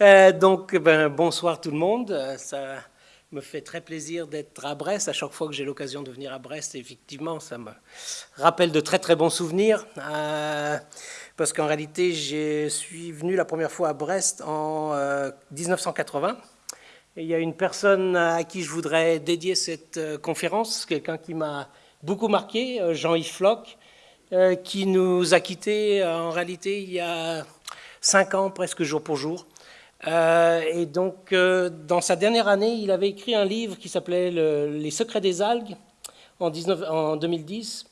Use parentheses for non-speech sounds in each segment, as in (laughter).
Euh, donc, ben, bonsoir tout le monde. Euh, ça me fait très plaisir d'être à Brest. À chaque fois que j'ai l'occasion de venir à Brest, effectivement, ça me rappelle de très très bons souvenirs. Euh, parce qu'en réalité, je suis venu la première fois à Brest en 1980. Et il y a une personne à qui je voudrais dédier cette conférence, quelqu'un qui m'a beaucoup marqué, Jean-Yves Floch, qui nous a quittés en réalité il y a cinq ans, presque jour pour jour. Euh, et donc, euh, dans sa dernière année, il avait écrit un livre qui s'appelait Les secrets des algues en, 19, en 2010.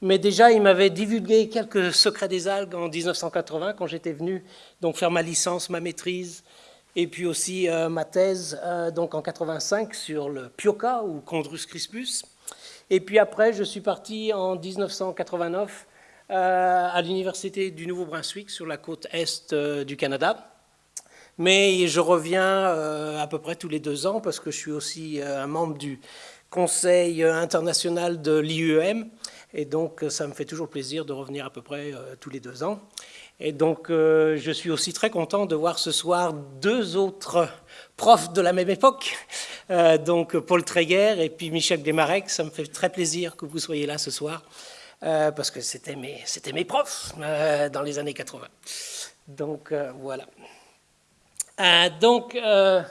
Mais déjà, il m'avait divulgué quelques secrets des algues en 1980, quand j'étais venu donc faire ma licence, ma maîtrise, et puis aussi euh, ma thèse donc en 85 sur le pioca ou Chondrus crispus. Et puis après, je suis parti en 1989 à l'Université du Nouveau-Brunswick sur la côte est du Canada mais je reviens euh, à peu près tous les deux ans parce que je suis aussi euh, un membre du Conseil international de l'IUM et donc ça me fait toujours plaisir de revenir à peu près euh, tous les deux ans. Et donc je suis aussi très content de voir ce soir deux autres profs de la même époque, donc Paul Tréguer et puis Michel Desmarek. Ça me fait très plaisir que vous soyez là ce soir parce que c'était mes, mes profs dans les années 80. Donc voilà. Euh, donc, euh,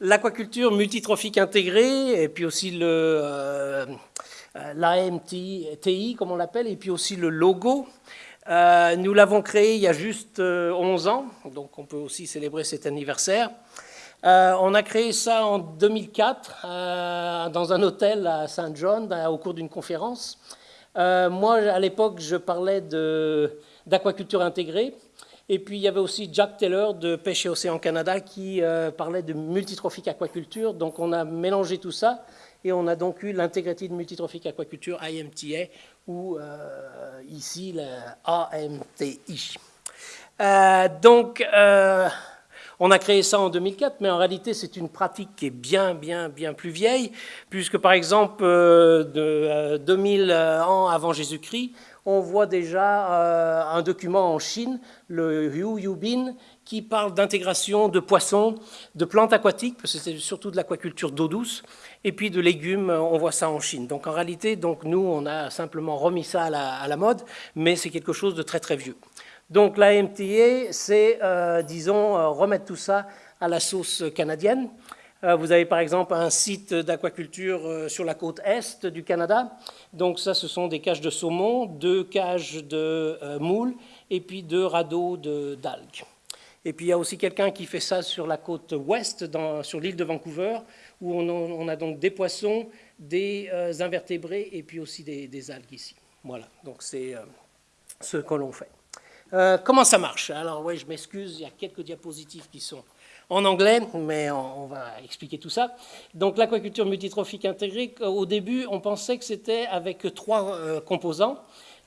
l'aquaculture multitrophique intégrée, et puis aussi le euh, l'AMTI, comme on l'appelle, et puis aussi le logo. nous l'avons créé il y a juste 11 ans, donc on peut aussi célébrer cet anniversaire. on a créé ça en 2004 dans un hôtel à Saint John au cours d'une conférence. moi, à l'époque, je parlais d'aquaculture intégrée. Et puis il y avait aussi Jack Taylor de Pêche et Océan Canada qui euh, parlait de multitrophique aquaculture. Donc on a mélangé tout ça et on a donc eu l'intégrité de multitrophique aquaculture IMTA ou euh, ici la AMTI. Euh, donc on a créé ça en 2004, mais en réalité c'est une pratique qui est bien, bien, bien plus vieille, puisque par exemple de 2000 ans avant Jésus-Christ, on voit déjà euh, un document en Chine, le Hu Yubin, qui parle d'intégration de poissons, de plantes aquatiques, parce que c'est surtout de l'aquaculture d'eau douce, et puis de légumes, on voit ça en Chine. Donc en réalité, donc nous, on a simplement remis ça à la, mode, mais c'est quelque chose de très très vieux. Donc la MTA, c'est, euh, disons, euh, remettre tout ça à la sauce canadienne. Euh, vous avez par exemple un site d'aquaculture euh, sur la côte est du Canada. Donc ça, ce sont des cages de saumon, deux cages de euh, moules et puis deux radeaux d'algues. Et puis il y a aussi quelqu'un qui fait ça sur la côte ouest, sur l'île de Vancouver, où on, a donc des poissons, des invertébrés et puis aussi des, algues ici. Voilà, donc c'est ce que l'on fait. comment ça marche? Alors oui, je m'excuse, il y a quelques diapositives qui sont en anglais, mais on, va expliquer tout ça. Donc l'aquaculture multitrophique intégrée, au début, on pensait que c'était avec trois euh, composants.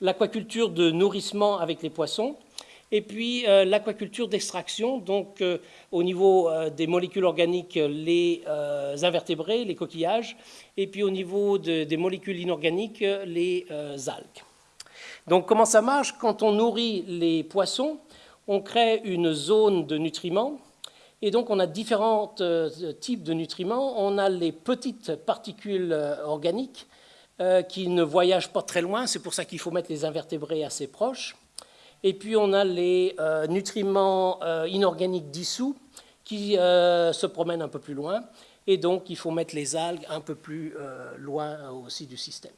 L'aquaculture de nourrissement avec les poissons, et puis euh, l'aquaculture d'extraction, donc euh, au niveau des molécules organiques, les invertébrés, les coquillages, et puis au niveau des molécules inorganiques, les algues. Donc comment ça marche? Quand on nourrit les poissons, on crée une zone de nutriments et donc, on a différents euh, types de nutriments. On a les petites particules euh, organiques euh, qui ne voyagent pas très loin. C'est pour ça qu'il faut mettre les invertébrés assez proches. Et puis, on a les nutriments inorganiques dissous qui se promènent un peu plus loin. Et donc, il faut mettre les algues un peu plus loin aussi du système.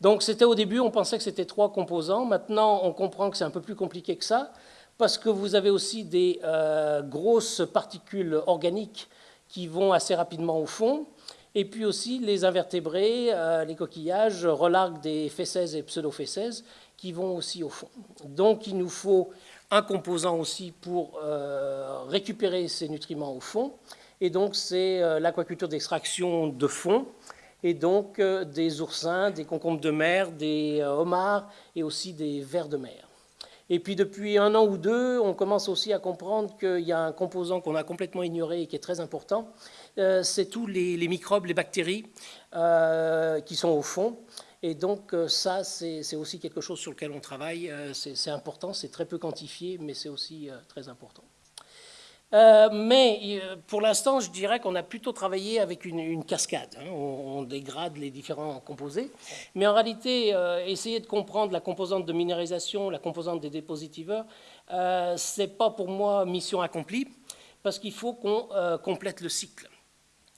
Donc, c'était au début, on pensait que c'était trois composants. Maintenant, on comprend que c'est un peu plus compliqué que ça parce que vous avez aussi des euh, grosses particules organiques qui vont assez rapidement au fond, et puis aussi les invertébrés, euh, les coquillages relarguent des fessèses et pseudo-fessèses qui vont aussi au fond. Donc il nous faut un composant aussi pour euh, récupérer ces nutriments au fond, et donc c'est l'aquaculture d'extraction de fond, et donc des oursins, des concombres de mer, des homards et aussi des vers de mer. Et puis depuis un an ou deux, on commence aussi à comprendre qu'il y a un composant qu'on a complètement ignoré et qui est très important, c'est tous les, microbes, les bactéries qui sont au fond. Et donc ça, c'est aussi quelque chose sur lequel on travaille. C'est important, c'est très peu quantifié, mais c'est aussi très important. Euh, mais euh, pour l'instant, je dirais qu'on a plutôt travaillé avec une, cascade. Hein. On, dégrade les différents composés. Mais en réalité, euh, essayer de comprendre la composante de minéralisation, la composante des dépositiveurs, ce n'est pas pour moi mission accomplie, parce qu'il faut qu'on complète le cycle.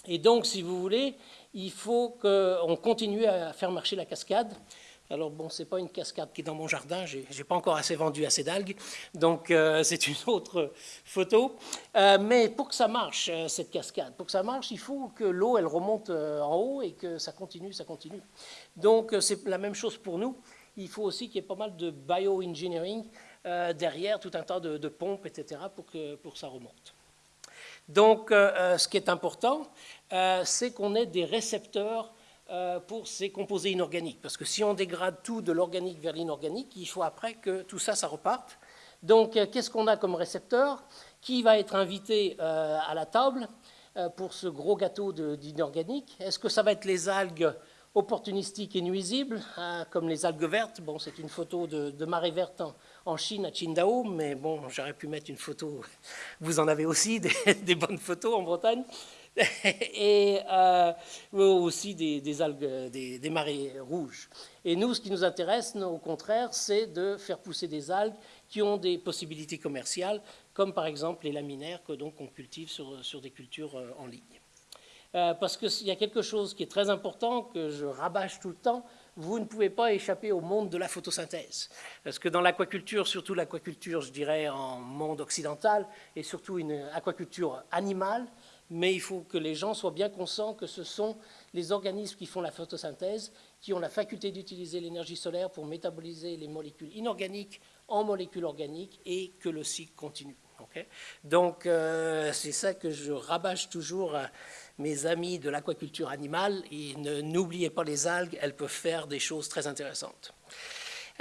Et donc, si vous voulez, il faut qu'on continue à faire marcher la cascade. Alors bon, c'est pas une cascade qui est dans mon jardin, j'ai n'ai pas encore assez vendu assez d'algues, donc euh, c'est une (laughs) autre photo. Euh, mais pour que ça marche, euh, cette cascade, pour que ça marche, il faut que l'eau, elle remonte en haut et que ça continue, ça continue. Donc c'est la même chose pour nous. Il faut aussi qu'il y ait pas mal de bioengineering derrière, tout un tas de, pompes, etc., pour que, pour ça remonte. Donc ce qui est important, c'est qu'on ait des récepteurs pour ces composés inorganiques. Parce que si on dégrade tout de l'organique vers l'inorganique, il faut après que tout ça, ça reparte. Donc, euh, qu'est-ce qu'on a comme récepteur Qui va être invité euh, à la table pour ce gros gâteau d'inorganique? Est-ce que ça va être les algues opportunistiques et nuisibles, hein, comme les algues vertes? Bon, c'est une photo de, marée verte en, Chine, à Qingdao, mais bon, j'aurais pu mettre une photo, vous en avez aussi, des (laughs) bonnes photos en Bretagne. (laughs) et euh, aussi des, algues, des, marées rouges. Et nous, ce qui nous intéresse, au contraire, c'est de faire pousser des algues qui ont des possibilités commerciales, comme par exemple les laminaires que donc on cultive sur, des cultures euh, en ligne. Euh, parce qu'il y a quelque chose qui est très important, que je rabâche tout le temps, vous ne pouvez pas échapper au monde de la photosynthèse. Parce que dans l'aquaculture, surtout l'aquaculture, je dirais, en monde occidental, et surtout une aquaculture animale, mais il faut que les gens soient bien conscients que ce sont les organismes qui font la photosynthèse, qui ont la faculté d'utiliser l'énergie solaire pour métaboliser les molécules inorganiques en molécules organiques et que le cycle continue. Donc euh, c'est ça que je rabâche toujours à mes amis de l'aquaculture animale, n'oubliez pas les algues, elles peuvent faire des choses très intéressantes.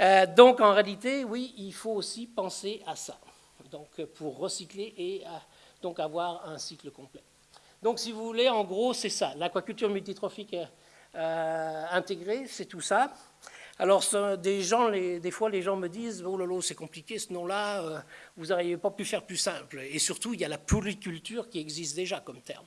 Euh, donc en réalité, oui, il faut aussi penser à ça, donc pour recycler et donc avoir un cycle complet. Donc, si vous voulez, en gros, c'est ça. L'aquaculture multitrophique euh, intégrée, c'est tout ça. Alors, des, gens, des fois, les gens me disent Oh lolo, c'est compliqué ce nom-là, euh, vous n'auriez pas pu faire plus simple. Et surtout, il y a la polyculture qui existe déjà comme terme.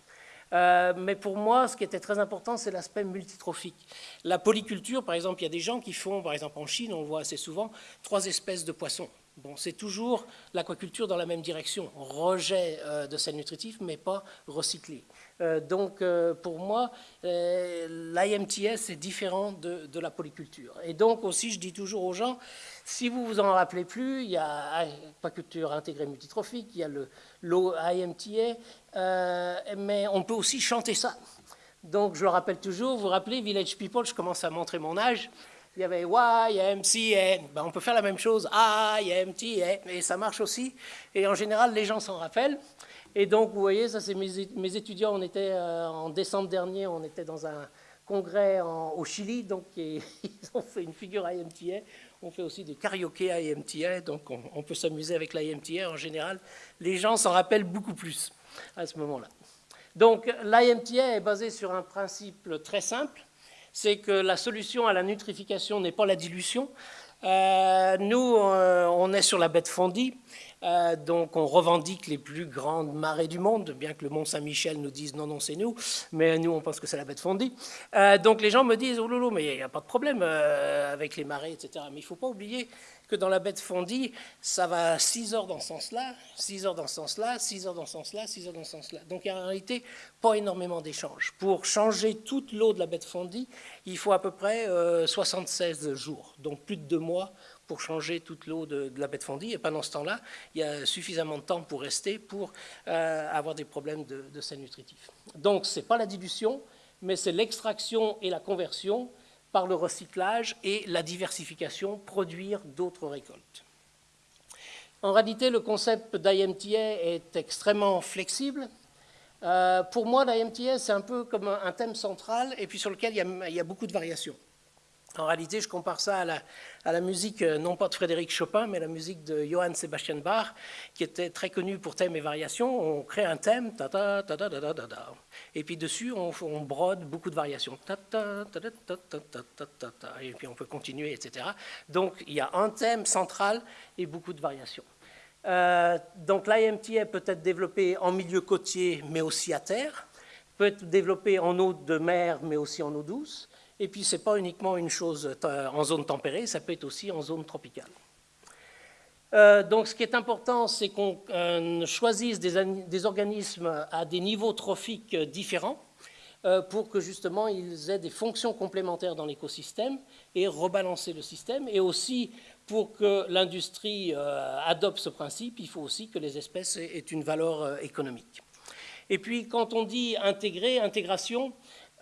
Euh, mais pour moi, ce qui était très important, c'est l'aspect multitrophique. La polyculture, par exemple, il y a des gens qui font, par exemple en Chine, on le voit assez souvent, trois espèces de poissons. Bon, c'est toujours l'aquaculture dans la même direction, rejet euh, de sels nutritifs, mais pas recyclé. Euh, donc, euh, pour moi, l'IMTS est différent de, la polyculture. Et donc aussi, je dis toujours aux gens, si vous vous en rappelez plus, il y a aquaculture intégrée multitrophique, il y a le IMTA, mais on peut aussi chanter ça. Donc, je le rappelle toujours, vous vous rappelez, Village People, je commence à montrer mon âge, il y avait YMCA. Ben, on peut faire la même chose, IMTA, et ça marche aussi. Et en général, les gens s'en rappellent. Et donc, vous voyez, ça c'est mes, étudiants. On était euh, en décembre dernier, on était dans un congrès au Chili, donc (laughs) ils ont fait une figure IMTA. On fait aussi des karaoké IMTA, donc on, on peut s'amuser avec l'IMTA en général. Les gens s'en rappellent beaucoup plus à ce moment-là. Donc l'IMTA est basé sur un principe très simple c'est que la solution à la nutrification n'est pas la dilution. Euh, nous, euh, on est sur la de Fondy, euh, donc on revendique les plus grandes marées du monde, bien que le Mont Saint-Michel nous dise non, non, c'est nous, mais nous, on pense que c'est la de Fondy. donc les gens me disent, oh loulou, mais il n'y a pas de problème avec les marées, etc. Mais il ne faut pas oublier dans la baie de Fondy, ça va 6 heures dans ce sens-là, 6 heures dans ce sens-là, 6 heures dans ce sens-là, 6 heures dans ce sens-là. Donc il n'y a en réalité pas énormément d'échanges. Pour changer toute l'eau de la baie de Fondy, il faut à peu près 76 euh, jours, donc plus de deux mois pour changer toute l'eau de, la baie de Fondy. Et pendant ce temps-là, il y a suffisamment de temps pour rester pour euh, avoir des problèmes de, de sels nutritifs. Donc ce n'est pas la dilution, mais c'est l'extraction et la conversion par le recyclage et la diversification, produire d'autres récoltes. En réalité, le concept d'IMTA est extrêmement flexible. pour moi, la MTS, c'est un peu comme un thème central et puis sur lequel il y a beaucoup de variations. En réalité, je compare ça à la, musique, euh, non pas de Frédéric Chopin, mais la musique de Johann Sebastian Bach, qui était très connu pour thèmes et variations. On crée un thème, et puis dessus, on, brode beaucoup de variations, et puis on peut continuer, etc. Donc, il y a un thème central et beaucoup de variations. Euh, donc, l'IMTA peut être développé en milieu côtier, mais aussi à terre, peut être développé en eau de mer, mais aussi en eau douce et puis, ce n'est pas uniquement une chose en zone tempérée, ça peut être aussi en zone tropicale. Euh, donc, ce qui est important, c'est qu'on euh, choisisse des, organismes à des niveaux trophiques différents euh, pour que justement ils aient des fonctions complémentaires dans l'écosystème et rebalancer le système. Et aussi, pour que l'industrie adopte ce principe, il faut aussi que les espèces aient une valeur économique. Et puis, quand on dit intégrer, intégration,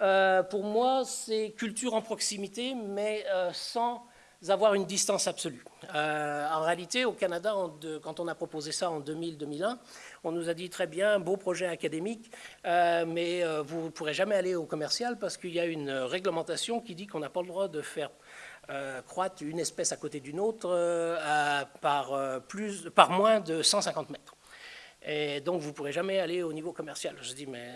euh, pour moi, c'est culture en proximité, mais euh, sans avoir une distance absolue. Euh, en réalité, au Canada, quand on a proposé ça en 2000-2001, on nous a dit très bien, beau projet académique, mais vous ne pourrez jamais aller au commercial parce qu'il y a une réglementation qui dit qu'on n'a pas le droit de faire croître une espèce à côté d'une autre par, par moins de 150 mètres. Et donc, vous ne pourrez jamais aller au niveau commercial. Je dis, mais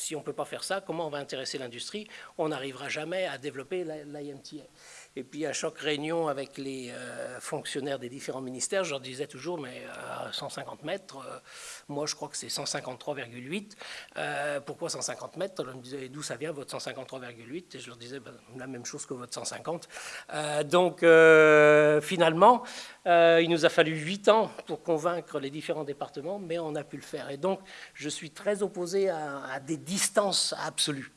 si on ne peut pas faire ça, comment on va intéresser l'industrie? On n'arrivera jamais à développer l'IMTA. Et puis à chaque réunion avec les euh, fonctionnaires des différents ministères, je leur disais toujours, mais euh, à 150 mètres, euh, moi je crois que c'est 153,8. pourquoi 150 mètres? Ils me disaient, d'où ça vient votre 153,8 Et je leur disais, ben, la même chose que votre 150. donc finalement, il nous a fallu 8 ans pour convaincre les différents départements, mais on a pu le faire. Et donc je suis très opposé à des distances absolues,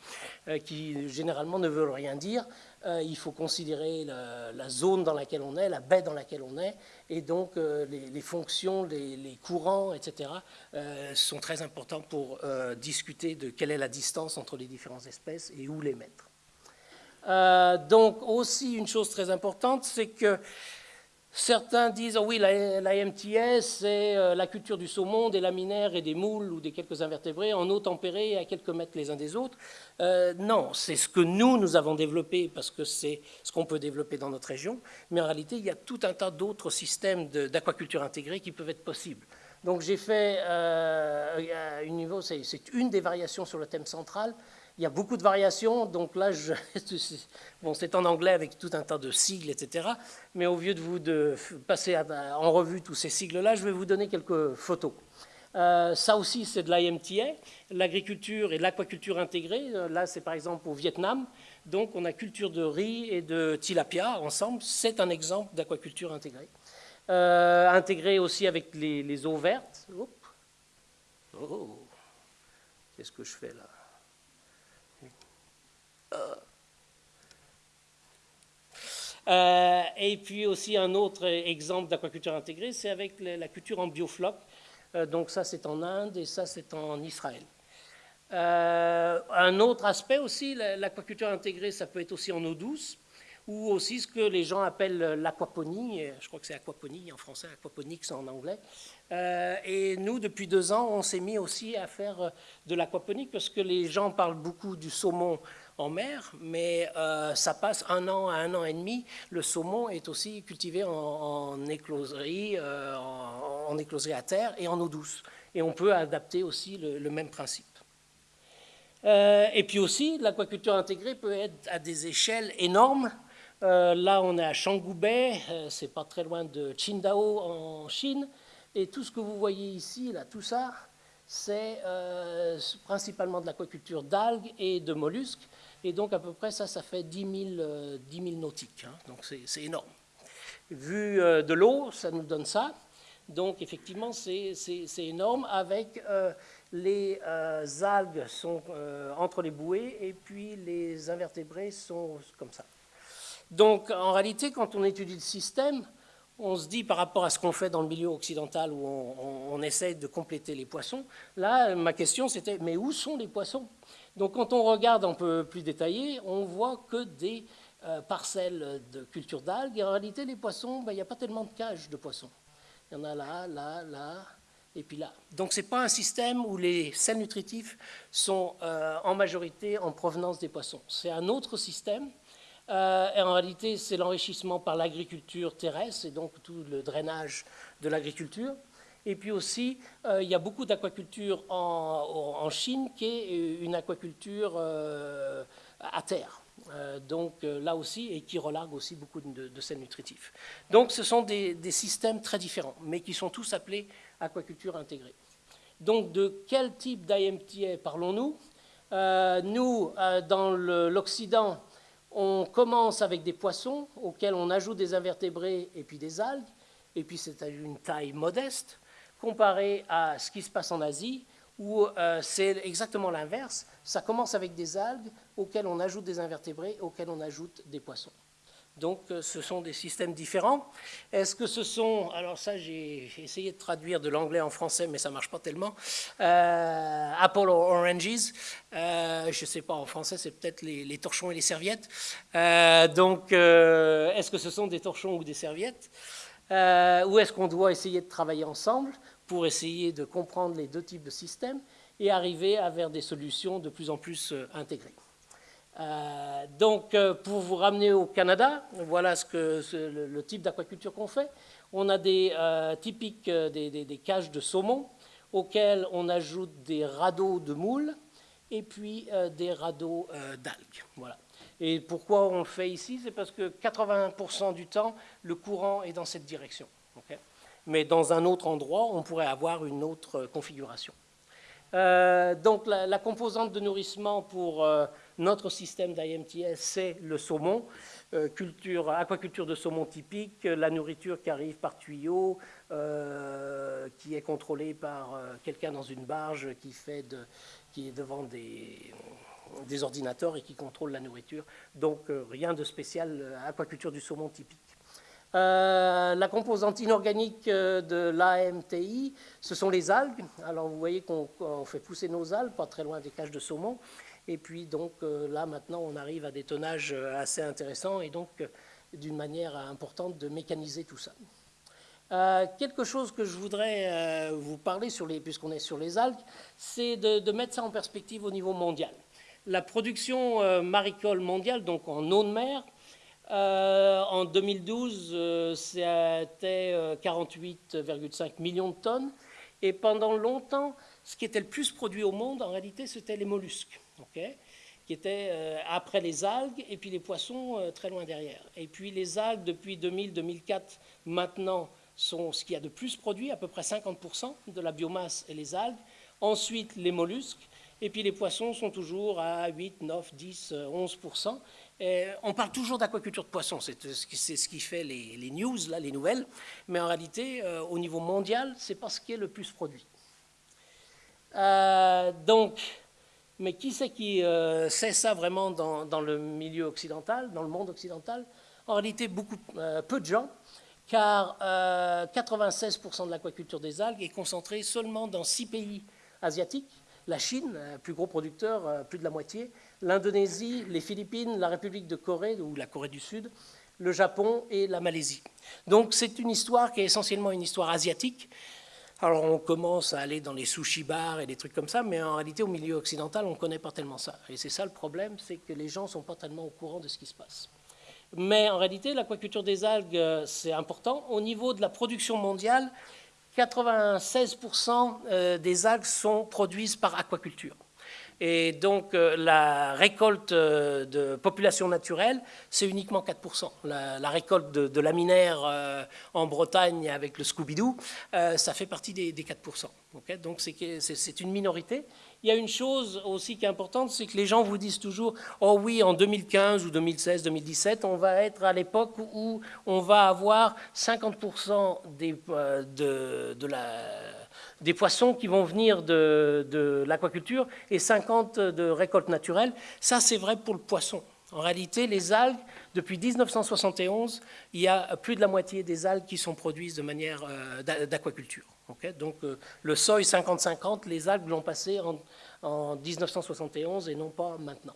qui généralement ne veulent rien dire. Euh, il faut considérer la, zone dans laquelle on est, la baie dans laquelle on est, et donc euh, les, fonctions, les, courants, etc., euh, sont très importants pour discuter de quelle est la distance entre les différentes espèces et où les mettre. donc aussi une chose très importante, c'est que Certains disent, oh oui, la, MTS, c'est euh, la culture du saumon, des laminaires et des moules ou des quelques invertébrés en eau tempérée à quelques mètres les uns des autres. Euh, non, c'est ce que nous, nous avons développé parce que c'est ce qu'on peut développer dans notre région. Mais en réalité, il y a tout un tas d'autres systèmes d'aquaculture intégrée qui peuvent être possibles. Donc j'ai fait euh, c'est une des variations sur le thème central. Il y a beaucoup de variations, donc là, (laughs) bon, c'est en anglais avec tout un tas de sigles, etc. Mais au lieu de vous de passer en revue tous ces sigles-là, je vais vous donner quelques photos. Euh, ça aussi, c'est de l'IMTA, l'agriculture et l'aquaculture intégrée. Euh, là, c'est par exemple au Vietnam. Donc, on a culture de riz et de tilapia ensemble. C'est un exemple d'aquaculture intégrée. Euh, intégrée aussi avec les, eaux vertes. Oh, qu'est-ce que je fais là? Euh, et puis aussi un autre exemple d'aquaculture intégrée, c'est avec la culture en biofloc. Euh, donc ça c'est en Inde et ça c'est en Israël. Euh, un autre aspect aussi, l'aquaculture intégrée, ça peut être aussi en eau douce ou aussi ce que les gens appellent l'aquaponie, je crois que c'est aquaponie en français, aquaponics en anglais. et nous, depuis deux ans, on s'est mis aussi à faire de l'aquaponie parce que les gens parlent beaucoup du saumon en mer, mais euh, ça passe un an à un an et demi. Le saumon est aussi cultivé en, écloserie, euh, en, écloserie à terre et en eau douce. Et on peut adapter aussi le, même principe. Euh, et puis aussi, l'aquaculture intégrée peut être à des échelles énormes. là, on est à Changoubei, c'est pas très loin de Qingdao en Chine. Et tout ce que vous voyez ici, là, tout ça, c'est principalement de l'aquaculture d'algues et de mollusques. Et donc, à peu près, ça, ça fait 10 000, euh, nautiques. Hein. donc, c'est énorme. Vu euh, de l'eau, ça nous donne ça. Donc, effectivement, c'est énorme. Avec euh, les algues sont entre les bouées et puis les invertébrés sont comme ça. Donc, en réalité, quand on étudie le système, on se dit par rapport à ce qu'on fait dans le milieu occidental où on, on essaie de compléter les poissons, là, ma question c'était, mais où sont les poissons? Donc quand on regarde un peu plus détaillé, on voit que des euh, parcelles de culture d'algues. Et en réalité, les poissons, ben, il n'y a pas tellement de cages de poissons. Il y en a là, là, là, et puis là. Donc ce n'est pas un système où les sels nutritifs sont euh, en majorité en provenance des poissons. C'est un autre système. Euh, et en réalité, c'est l'enrichissement par l'agriculture terrestre et donc tout le drainage de l'agriculture. Et puis aussi, euh, il y a beaucoup d'aquaculture en, Chine qui est une aquaculture à terre. donc là aussi, et qui relargue aussi beaucoup de, sels nutritifs. Donc ce sont des, systèmes très différents, mais qui sont tous appelés aquaculture intégrée. Donc de quel type d'IMTA parlons-nous? Euh, Nous, euh, dans l'Occident, on commence avec des poissons auxquels on ajoute des invertébrés et puis des algues, et puis c'est à une taille modeste, comparé à ce qui se passe en Asie, où euh, c'est exactement l'inverse. Ça commence avec des algues auxquelles on ajoute des invertébrés, auxquels on ajoute des poissons. Donc euh, ce sont des systèmes différents. Est-ce que ce sont, alors ça j'ai essayé de traduire de l'anglais en français mais ça ne marche pas tellement, euh, Apple or Oranges, je ne sais pas en français c'est peut-être les, torchons et les serviettes. donc est-ce que ce sont des torchons ou des serviettes? Ou est-ce qu'on doit essayer de travailler ensemble? Pour essayer de comprendre les deux types de systèmes et arriver à vers des solutions de plus en plus intégrées euh, donc, euh, pour vous ramener au Canada, voilà ce que, le, type d'aquaculture qu'on fait. On a des euh, typiques des, cages de saumon auxquels on ajoute des radeaux de moules et puis des radeaux d'algues. Voilà. Et pourquoi on le fait ici? C'est parce que 80% du temps, le courant est dans cette direction. Mais dans un autre endroit, on pourrait avoir une autre configuration. donc la, composante de nourrissement pour notre système d'IMTS, c'est le saumon, euh, culture, aquaculture de saumon typique, la nourriture qui arrive par tuyau, euh, qui est contrôlée par euh, quelqu'un dans une barge qui, est devant des ordinateurs et qui contrôle la nourriture. Donc rien de spécial, aquaculture du saumon typique. La composante inorganique de l'AMTI, ce sont les algues. Alors vous voyez qu'on fait pousser nos algues, pas très loin des cages de saumon. Et puis donc euh, là maintenant on arrive à des tonnages euh, assez intéressants et donc euh, d'une manière importante de mécaniser tout ça. quelque chose que je voudrais vous parler, puisqu'on est sur les algues, c'est de, mettre ça en perspective au niveau mondial. La production maricole mondiale, donc en eau de mer, en 2012, c'était 48,5 millions de tonnes. Et pendant longtemps, ce qui était le plus produit au monde, en réalité, c'était les mollusques qui étaient euh, après les algues et puis les poissons euh, très loin derrière. Et puis les algues, depuis 2000-2004, maintenant, sont ce qu'il y a de plus produit, à peu près 50% de la biomasse et les algues. Ensuite, les mollusques. Et puis les poissons sont toujours à 8, 9, 10, 11%. Et on parle toujours d'aquaculture de poissons, c'est ce qui fait les, news, les nouvelles. Mais en réalité, euh, au niveau mondial, c'est pas ce qui est le plus produit. donc, mais qui c'est qui euh, sait ça vraiment dans, le milieu occidental, dans le monde occidental? En réalité, beaucoup, euh, peu de gens, car 96% euh, de l'aquaculture des algues est concentrée seulement dans six pays asiatiques. La Chine, plus gros producteur, plus de la moitié, l'Indonésie, les Philippines, la République de Corée ou la Corée du Sud, le Japon et la Malaisie. Donc c'est une histoire qui est essentiellement une histoire asiatique, alors on commence à aller dans les sushi bars et des trucs comme ça, mais en réalité au milieu occidental on ne connaît pas tellement ça. Et c'est ça le problème, c'est que les gens ne sont pas tellement au courant de ce qui se passe. Mais en réalité l'aquaculture des algues euh, c'est important. Au niveau de la production mondiale, 96% euh, des algues sont produites par aquaculture. Et donc euh, la récolte euh, de population naturelle, c'est uniquement 4%. La, récolte de, laminaires euh, en Bretagne avec le Scooby-Doo, ça fait partie des, 4%. donc c'est une minorité. Il y a une chose aussi qui est importante, c'est que les gens vous disent toujours « Oh oui, en 2015 ou 2016, 2017, on va être à l'époque où on va avoir 50% des, de, de la des poissons qui vont venir de, l'aquaculture et 50 de récolte naturelle. Ça, c'est vrai pour le poisson. En réalité, les algues, depuis 1971, il y a plus de la moitié des algues qui sont produites de manière euh, d'aquaculture. Donc euh, le seuil 50-50, les algues l'ont passé en, en, 1971 et non pas maintenant.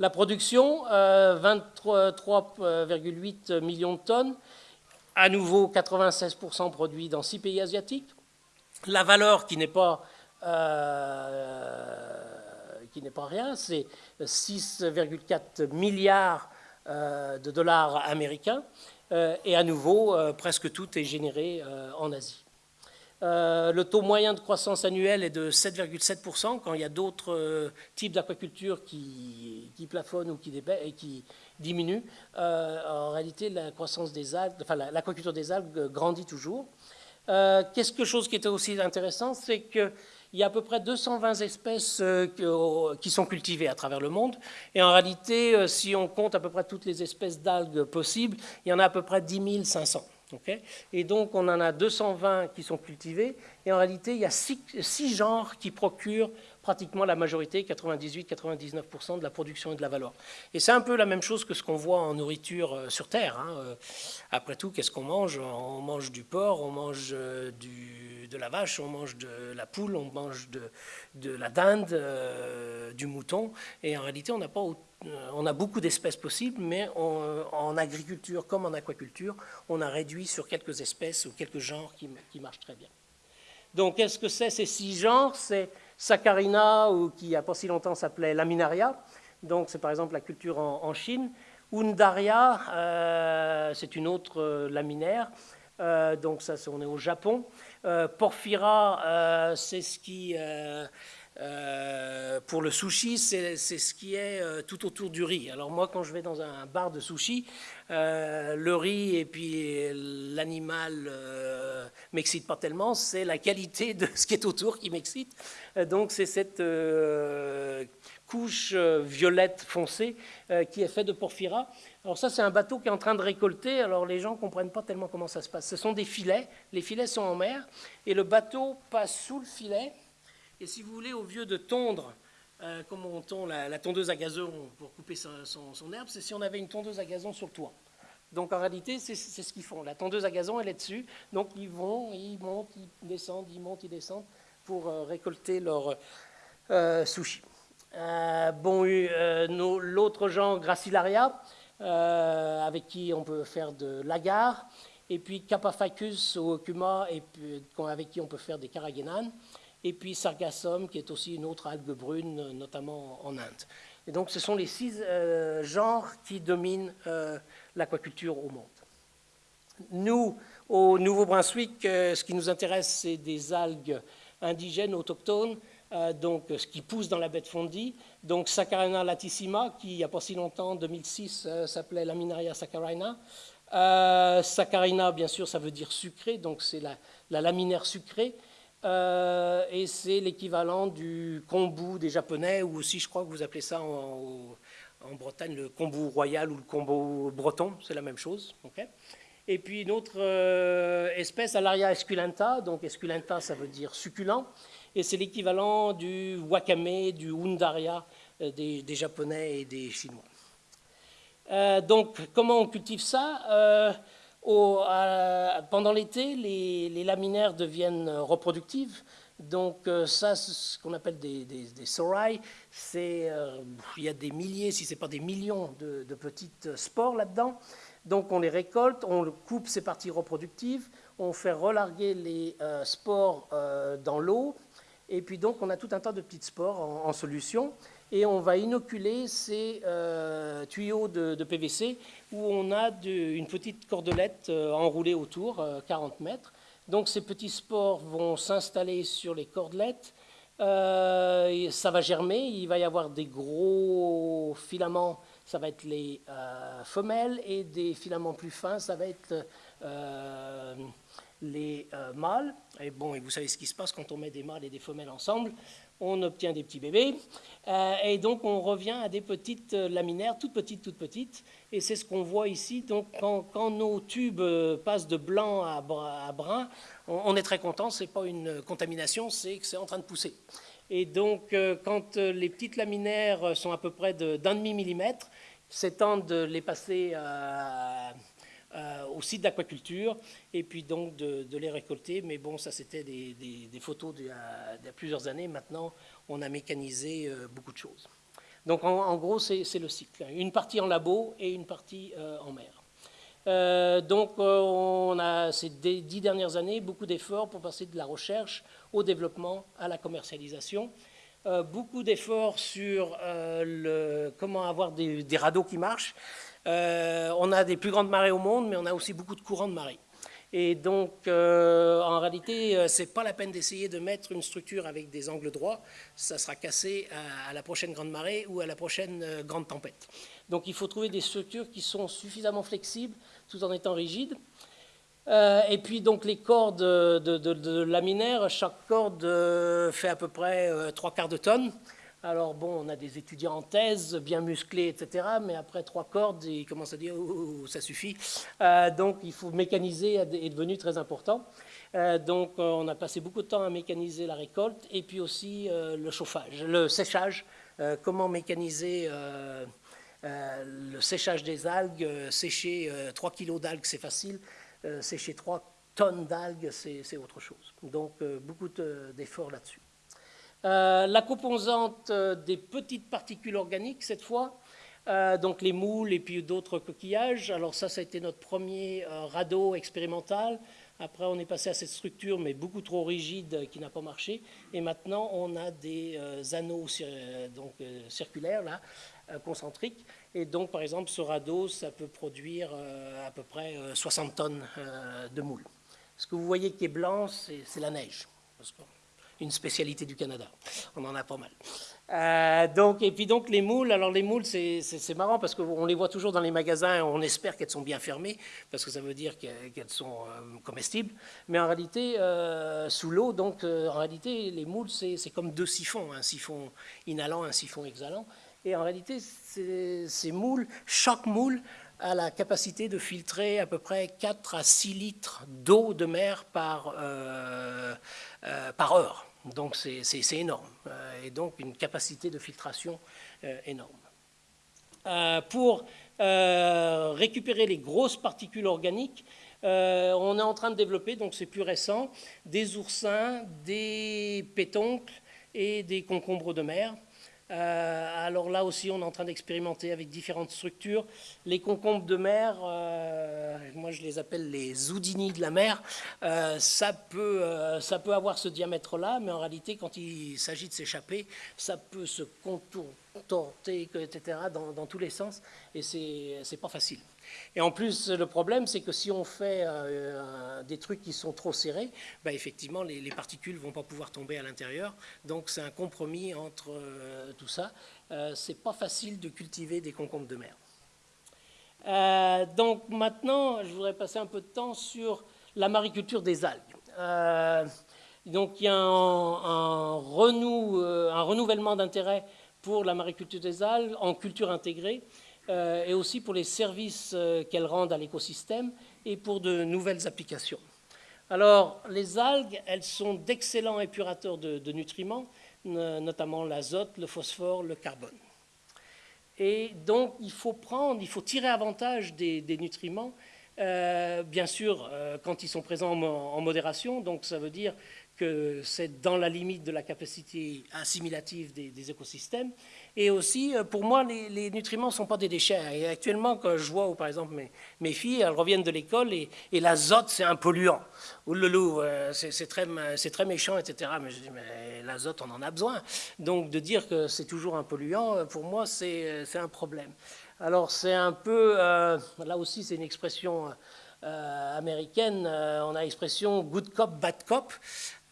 La production, 23,8 euh, millions de tonnes, à nouveau 96% produits dans six pays asiatiques. La valeur qui n'est pas, qui n'est pas rien, c'est 6,4 milliards de dollars américains. et à nouveau, presque tout est généré en Asie. Euh, le taux moyen de croissance annuelle est de 7,7% quand il y a d'autres euh, types d'aquaculture qui, plafonnent ou qui, et qui diminuent. Euh, en réalité, la enfin l'aquaculture des algues grandit toujours. Quelque chose qui était aussi intéressant, c'est qu'il y a à peu près 220 espèces qui sont cultivées à travers le monde. Et en réalité, si on compte à peu près toutes les espèces d'algues possibles, il y en a à peu près 10 500 et donc, on en a 220 qui sont cultivés, et en réalité, il y a six, genres qui procurent pratiquement la majorité, 98-99% de la production et de la valeur. Et c'est un peu la même chose que ce qu'on voit en nourriture euh, sur Terre. Hein. Euh, après tout, qu'est-ce qu'on mange? On mange du porc, on mange euh, de la vache, on mange de la poule, on mange de, la dinde, du mouton, et en réalité, on n'a pas on a beaucoup d'espèces possibles, mais en agriculture comme en aquaculture, on a réduit sur quelques espèces ou quelques genres qui, marchent très bien. Donc, qu'est-ce que c'est ces six genres? C'est Saccharina, ou qui il a pas si longtemps s'appelait Laminaria. Donc, c'est par exemple la culture en, Chine. Undaria, euh, c'est une autre euh, laminaire. Euh, donc, ça, on est au Japon. Porphyra, c'est ce qui pour le sushi, c'est ce qui est tout autour du riz. Alors moi, quand je vais dans un bar de sushi, euh, le riz et puis l'animal m'excite pas tellement, c'est la qualité de ce qui est autour qui m'excite. donc c'est cette couche violette foncée qui est faite de porphyra. Alors ça, c'est un bateau qui est en train de récolter. Alors les gens comprennent pas tellement comment ça se passe. Ce sont des filets. Les filets sont en mer et le bateau passe sous le filet et si vous voulez, au lieu de tondre, euh, comme on tond la, tondeuse à gazon pour couper son, herbe, c'est si on avait une tondeuse à gazon sur le toit. Donc en réalité, c'est ce qu'ils font. La tondeuse à gazon, elle est dessus. Donc ils vont, ils montent, ils descendent, ils montent, ils descendent pour euh, récolter leur euh, sushi. bon, l'autre genre, Gracilaria, avec qui on peut faire de l'agar. Et puis Capaphycus ou Okuma, et avec qui on peut faire des caragénanes et puis Sargassum, qui est aussi une autre algue brune, notamment en Inde. Et donc ce sont les six euh, genres qui dominent euh, l'aquaculture au monde. Nous, au Nouveau-Brunswick, euh, ce qui nous intéresse, c'est des algues indigènes, autochtones, donc ce qui pousse dans la baie de Fondy. Donc Saccharina latissima, qui il n'y a pas si longtemps, en 2006, s'appelait Laminaria sacharina. Saccharina, bien sûr, ça veut dire sucré, donc c'est la, la laminaire sucrée. Euh, et c'est l'équivalent du kombu des Japonais, ou aussi je crois que vous appelez ça en, Bretagne le kombu royal ou le kombu breton, c'est la même chose. et puis une autre euh, espèce, Alaria esculenta, donc esculenta ça veut dire succulent, et c'est l'équivalent du wakame, du undaria euh, des, des, Japonais et des Chinois. donc comment on cultive ça? Pendant l'été, les, laminaires deviennent reproductives. Donc euh, ça, ce qu'on appelle des, des, c'est euh, il y a des milliers, si ce n'est pas des millions de, petites spores là-dedans. Donc on les récolte, on coupe ces parties reproductives, on fait relarguer les euh, spores dans l'eau, et puis donc on a tout un tas de petites spores en solution et on va inoculer ces euh, tuyaux de, PVC où on a une petite cordelette euh, enroulée autour, 40 euh, mètres. Donc ces petits spores vont s'installer sur les cordelettes, ça va germer, il va y avoir des gros filaments, ça va être les femelles, et des filaments plus fins, ça va être les mâles. Et bon, et vous savez ce qui se passe quand on met des mâles et des femelles ensemble on obtient des petits bébés, euh, et donc on revient à des petites euh, laminaires, toutes petites, toutes petites, et c'est ce qu'on voit ici. Donc quand, nos tubes euh, passent de blanc à, brun, on, est très content, c'est pas une contamination, c'est que c'est en train de pousser. Et donc quand les petites laminaires sont à peu près d'un demi millimètre, c'est temps de les passer à euh, au site d'aquaculture et puis donc de, les récolter. Mais bon, ça c'était des, photos d'il y, a plusieurs années. Maintenant, on a mécanisé euh, beaucoup de choses. Donc en, gros, c'est le cycle. Une partie en labo et une partie euh, en mer. donc, on a ces dix dernières années beaucoup d'efforts pour passer de la recherche au développement à la commercialisation. beaucoup d'efforts sur le, comment avoir des, des, radeaux qui marchent. On a des plus grandes marées au monde, mais on a aussi beaucoup de courants de marée. Et donc, euh, en réalité, euh, ce n'est pas la peine d'essayer de mettre une structure avec des angles droits. Ça sera cassé à, la prochaine grande marée ou à la prochaine euh, grande tempête. Donc, il faut trouver des structures qui sont suffisamment flexibles tout en étant rigides. et puis, donc, les cordes de, de chaque corde fait à peu près trois quarts de tonne. Alors bon, on a des étudiants en thèse, bien musclés, etc. Mais après trois cordes, ils commencent à dire oh, ça suffit. Euh, donc il faut mécaniser est devenu très important. Euh, donc euh, on a passé beaucoup de temps à mécaniser la récolte et puis aussi le chauffage, le séchage. comment mécaniser le séchage des algues Sécher 3 kilos d'algues, c'est facile. sécher 3 tonnes d'algues, c'est autre chose. Donc beaucoup d'efforts là-dessus. Euh, la composante euh, des petites particules organiques, cette fois, euh, donc les moules et puis d'autres coquillages. Alors ça, ça a été notre premier radeau expérimental. Après, on est passé à cette structure, mais beaucoup trop rigide, qui n'a pas marché. Et maintenant, on a des anneaux donc, circulaires, là, concentriques. Et donc, par exemple, ce radeau, ça peut produire à peu près 60 tonnes de moules. Ce que vous voyez qui est blanc, c'est la neige une spécialité du Canada. On en a pas mal. Euh, donc, et puis donc les moules, alors les moules, c'est marrant parce qu'on les voit toujours dans les magasins on espère qu'elles sont bien fermées parce que ça veut dire qu'elles sont euh, comestibles. Mais en réalité, euh, sous l'eau, donc en réalité, les moules, c'est comme deux siphons, un siphon inhalant, un siphon exhalant. Et en réalité, ces moules, chaque moule a la capacité de filtrer à peu près 4 à 6 litres d'eau de mer par, par heure. Donc c'est énorme, euh, et donc une capacité de filtration euh, énorme. Euh, pour récupérer les grosses particules organiques, on est en train de développer, donc c'est plus récent, des oursins, des pétoncles et des concombres de mer. Euh, alors là aussi, on est en train d'expérimenter avec différentes structures. Les concombres de mer, euh, moi je les appelle les Houdini de la mer, euh, ça, peut, ça peut avoir ce diamètre-là, mais en réalité, quand il s'agit de s'échapper, ça peut se contourner, etc., dans, dans tous les sens, et c'est pas facile. Et en plus, le problème, c'est que si on fait euh, des trucs qui sont trop serrés, bah, effectivement, les, particules ne vont pas pouvoir tomber à l'intérieur. Donc, c'est un compromis entre euh, tout ça. Euh, c'est pas facile de cultiver des concombres de mer. Euh, donc, maintenant, je voudrais passer un peu de temps sur la mariculture des algues. donc, il y a un, un renouvellement d'intérêt pour la mariculture des algues en culture intégrée. Euh, et aussi pour les services euh, qu'elles rendent à l'écosystème et pour de nouvelles applications. Alors, les algues, elles sont d'excellents épurateurs de, nutriments, notamment l'azote, le phosphore, le carbone. Et donc, il faut prendre, il faut tirer avantage des, nutriments, euh, bien sûr, quand ils sont présents en, modération, donc ça veut dire que c'est dans la limite de la capacité assimilative des écosystèmes, et aussi, euh, pour moi, les, nutriments ne sont pas des déchets. Et actuellement, quand je vois, par exemple, mes, filles, elles reviennent de l'école et, l'azote, c'est un polluant. Ou le loup, euh, c'est très, méchant, etc. Mais je dis, mais l'azote, on en a besoin. Donc, de dire que c'est toujours un polluant, euh, pour moi, c'est un problème. Alors, c'est un peu, là aussi, c'est une expression américaine, on a l'expression good cop, bad cop.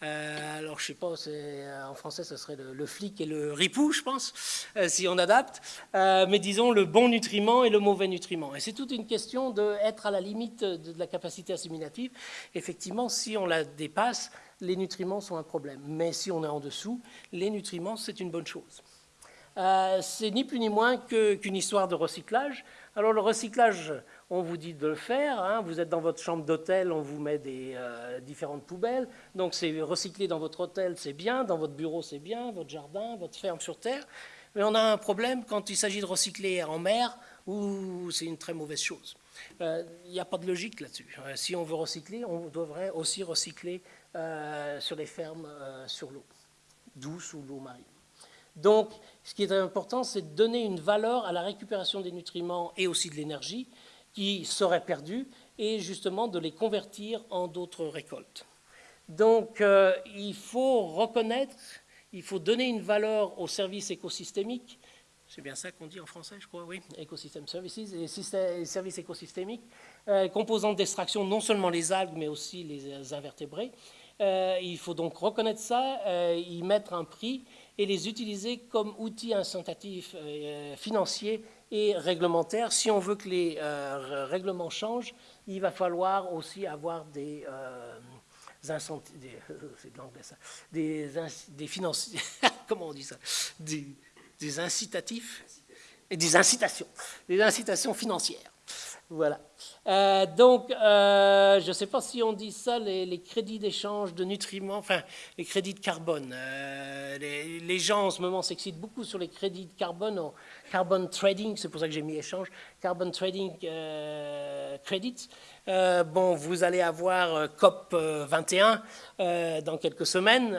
Euh, alors, je sais pas, euh, en français, ce serait le, flic et le ripou, je pense, euh, si on adapte. mais disons le bon nutriment et le mauvais nutriment. Et c'est toute une question d'être à la limite de, la capacité assimilative. Effectivement, si on la dépasse, les nutriments sont un problème. Mais si on est en dessous, les nutriments, c'est une bonne chose. c'est ni plus ni moins qu'une histoire de recyclage. Alors, le recyclage, on vous dit de le faire. Hein. Vous êtes dans votre chambre d'hôtel, on vous met des euh, différentes poubelles. Donc c'est recycler dans votre hôtel, c'est bien, dans votre bureau, c'est bien, votre jardin, votre ferme sur terre. Mais on a un problème quand il s'agit de recycler en mer, où c'est une très mauvaise chose. Euh, il n'y a pas de logique là-dessus. Euh, si on veut recycler, on devrait aussi recycler sur les fermes sur l'eau, douce ou l'eau marine. Donc, ce qui est important, c'est de donner une valeur à la récupération des nutriments et aussi de l'énergie, qui seraient perdus et justement de les convertir en d'autres récoltes. Donc il faut reconnaître, il faut donner une valeur aux services écosystémiques c'est bien ça qu'on dit en français, je crois, oui, Ecosystem Services, et services écosystémiques, euh, composant d'extraction non seulement les algues, mais aussi les invertébrés. Euh, il faut donc reconnaître ça, euh, y mettre un prix et les utiliser comme outils incitatifs euh, financiers et réglementaires. Si on veut que les règlements changent, il va falloir aussi avoir des des, (laughs) des, des (laughs) comment on dit ça, des, des incitatifs et des incitations, des incitations financières. Voilà. Euh, donc, euh, je ne sais pas si on dit ça, les, crédits d'échange de nutriments, enfin, les crédits de carbone. Euh, les, gens en ce moment s'excitent beaucoup sur les crédits de carbone, en carbon trading, c'est pour ça que j'ai mis échange, carbon trading credits. bon, vous allez avoir COP 21 dans quelques semaines.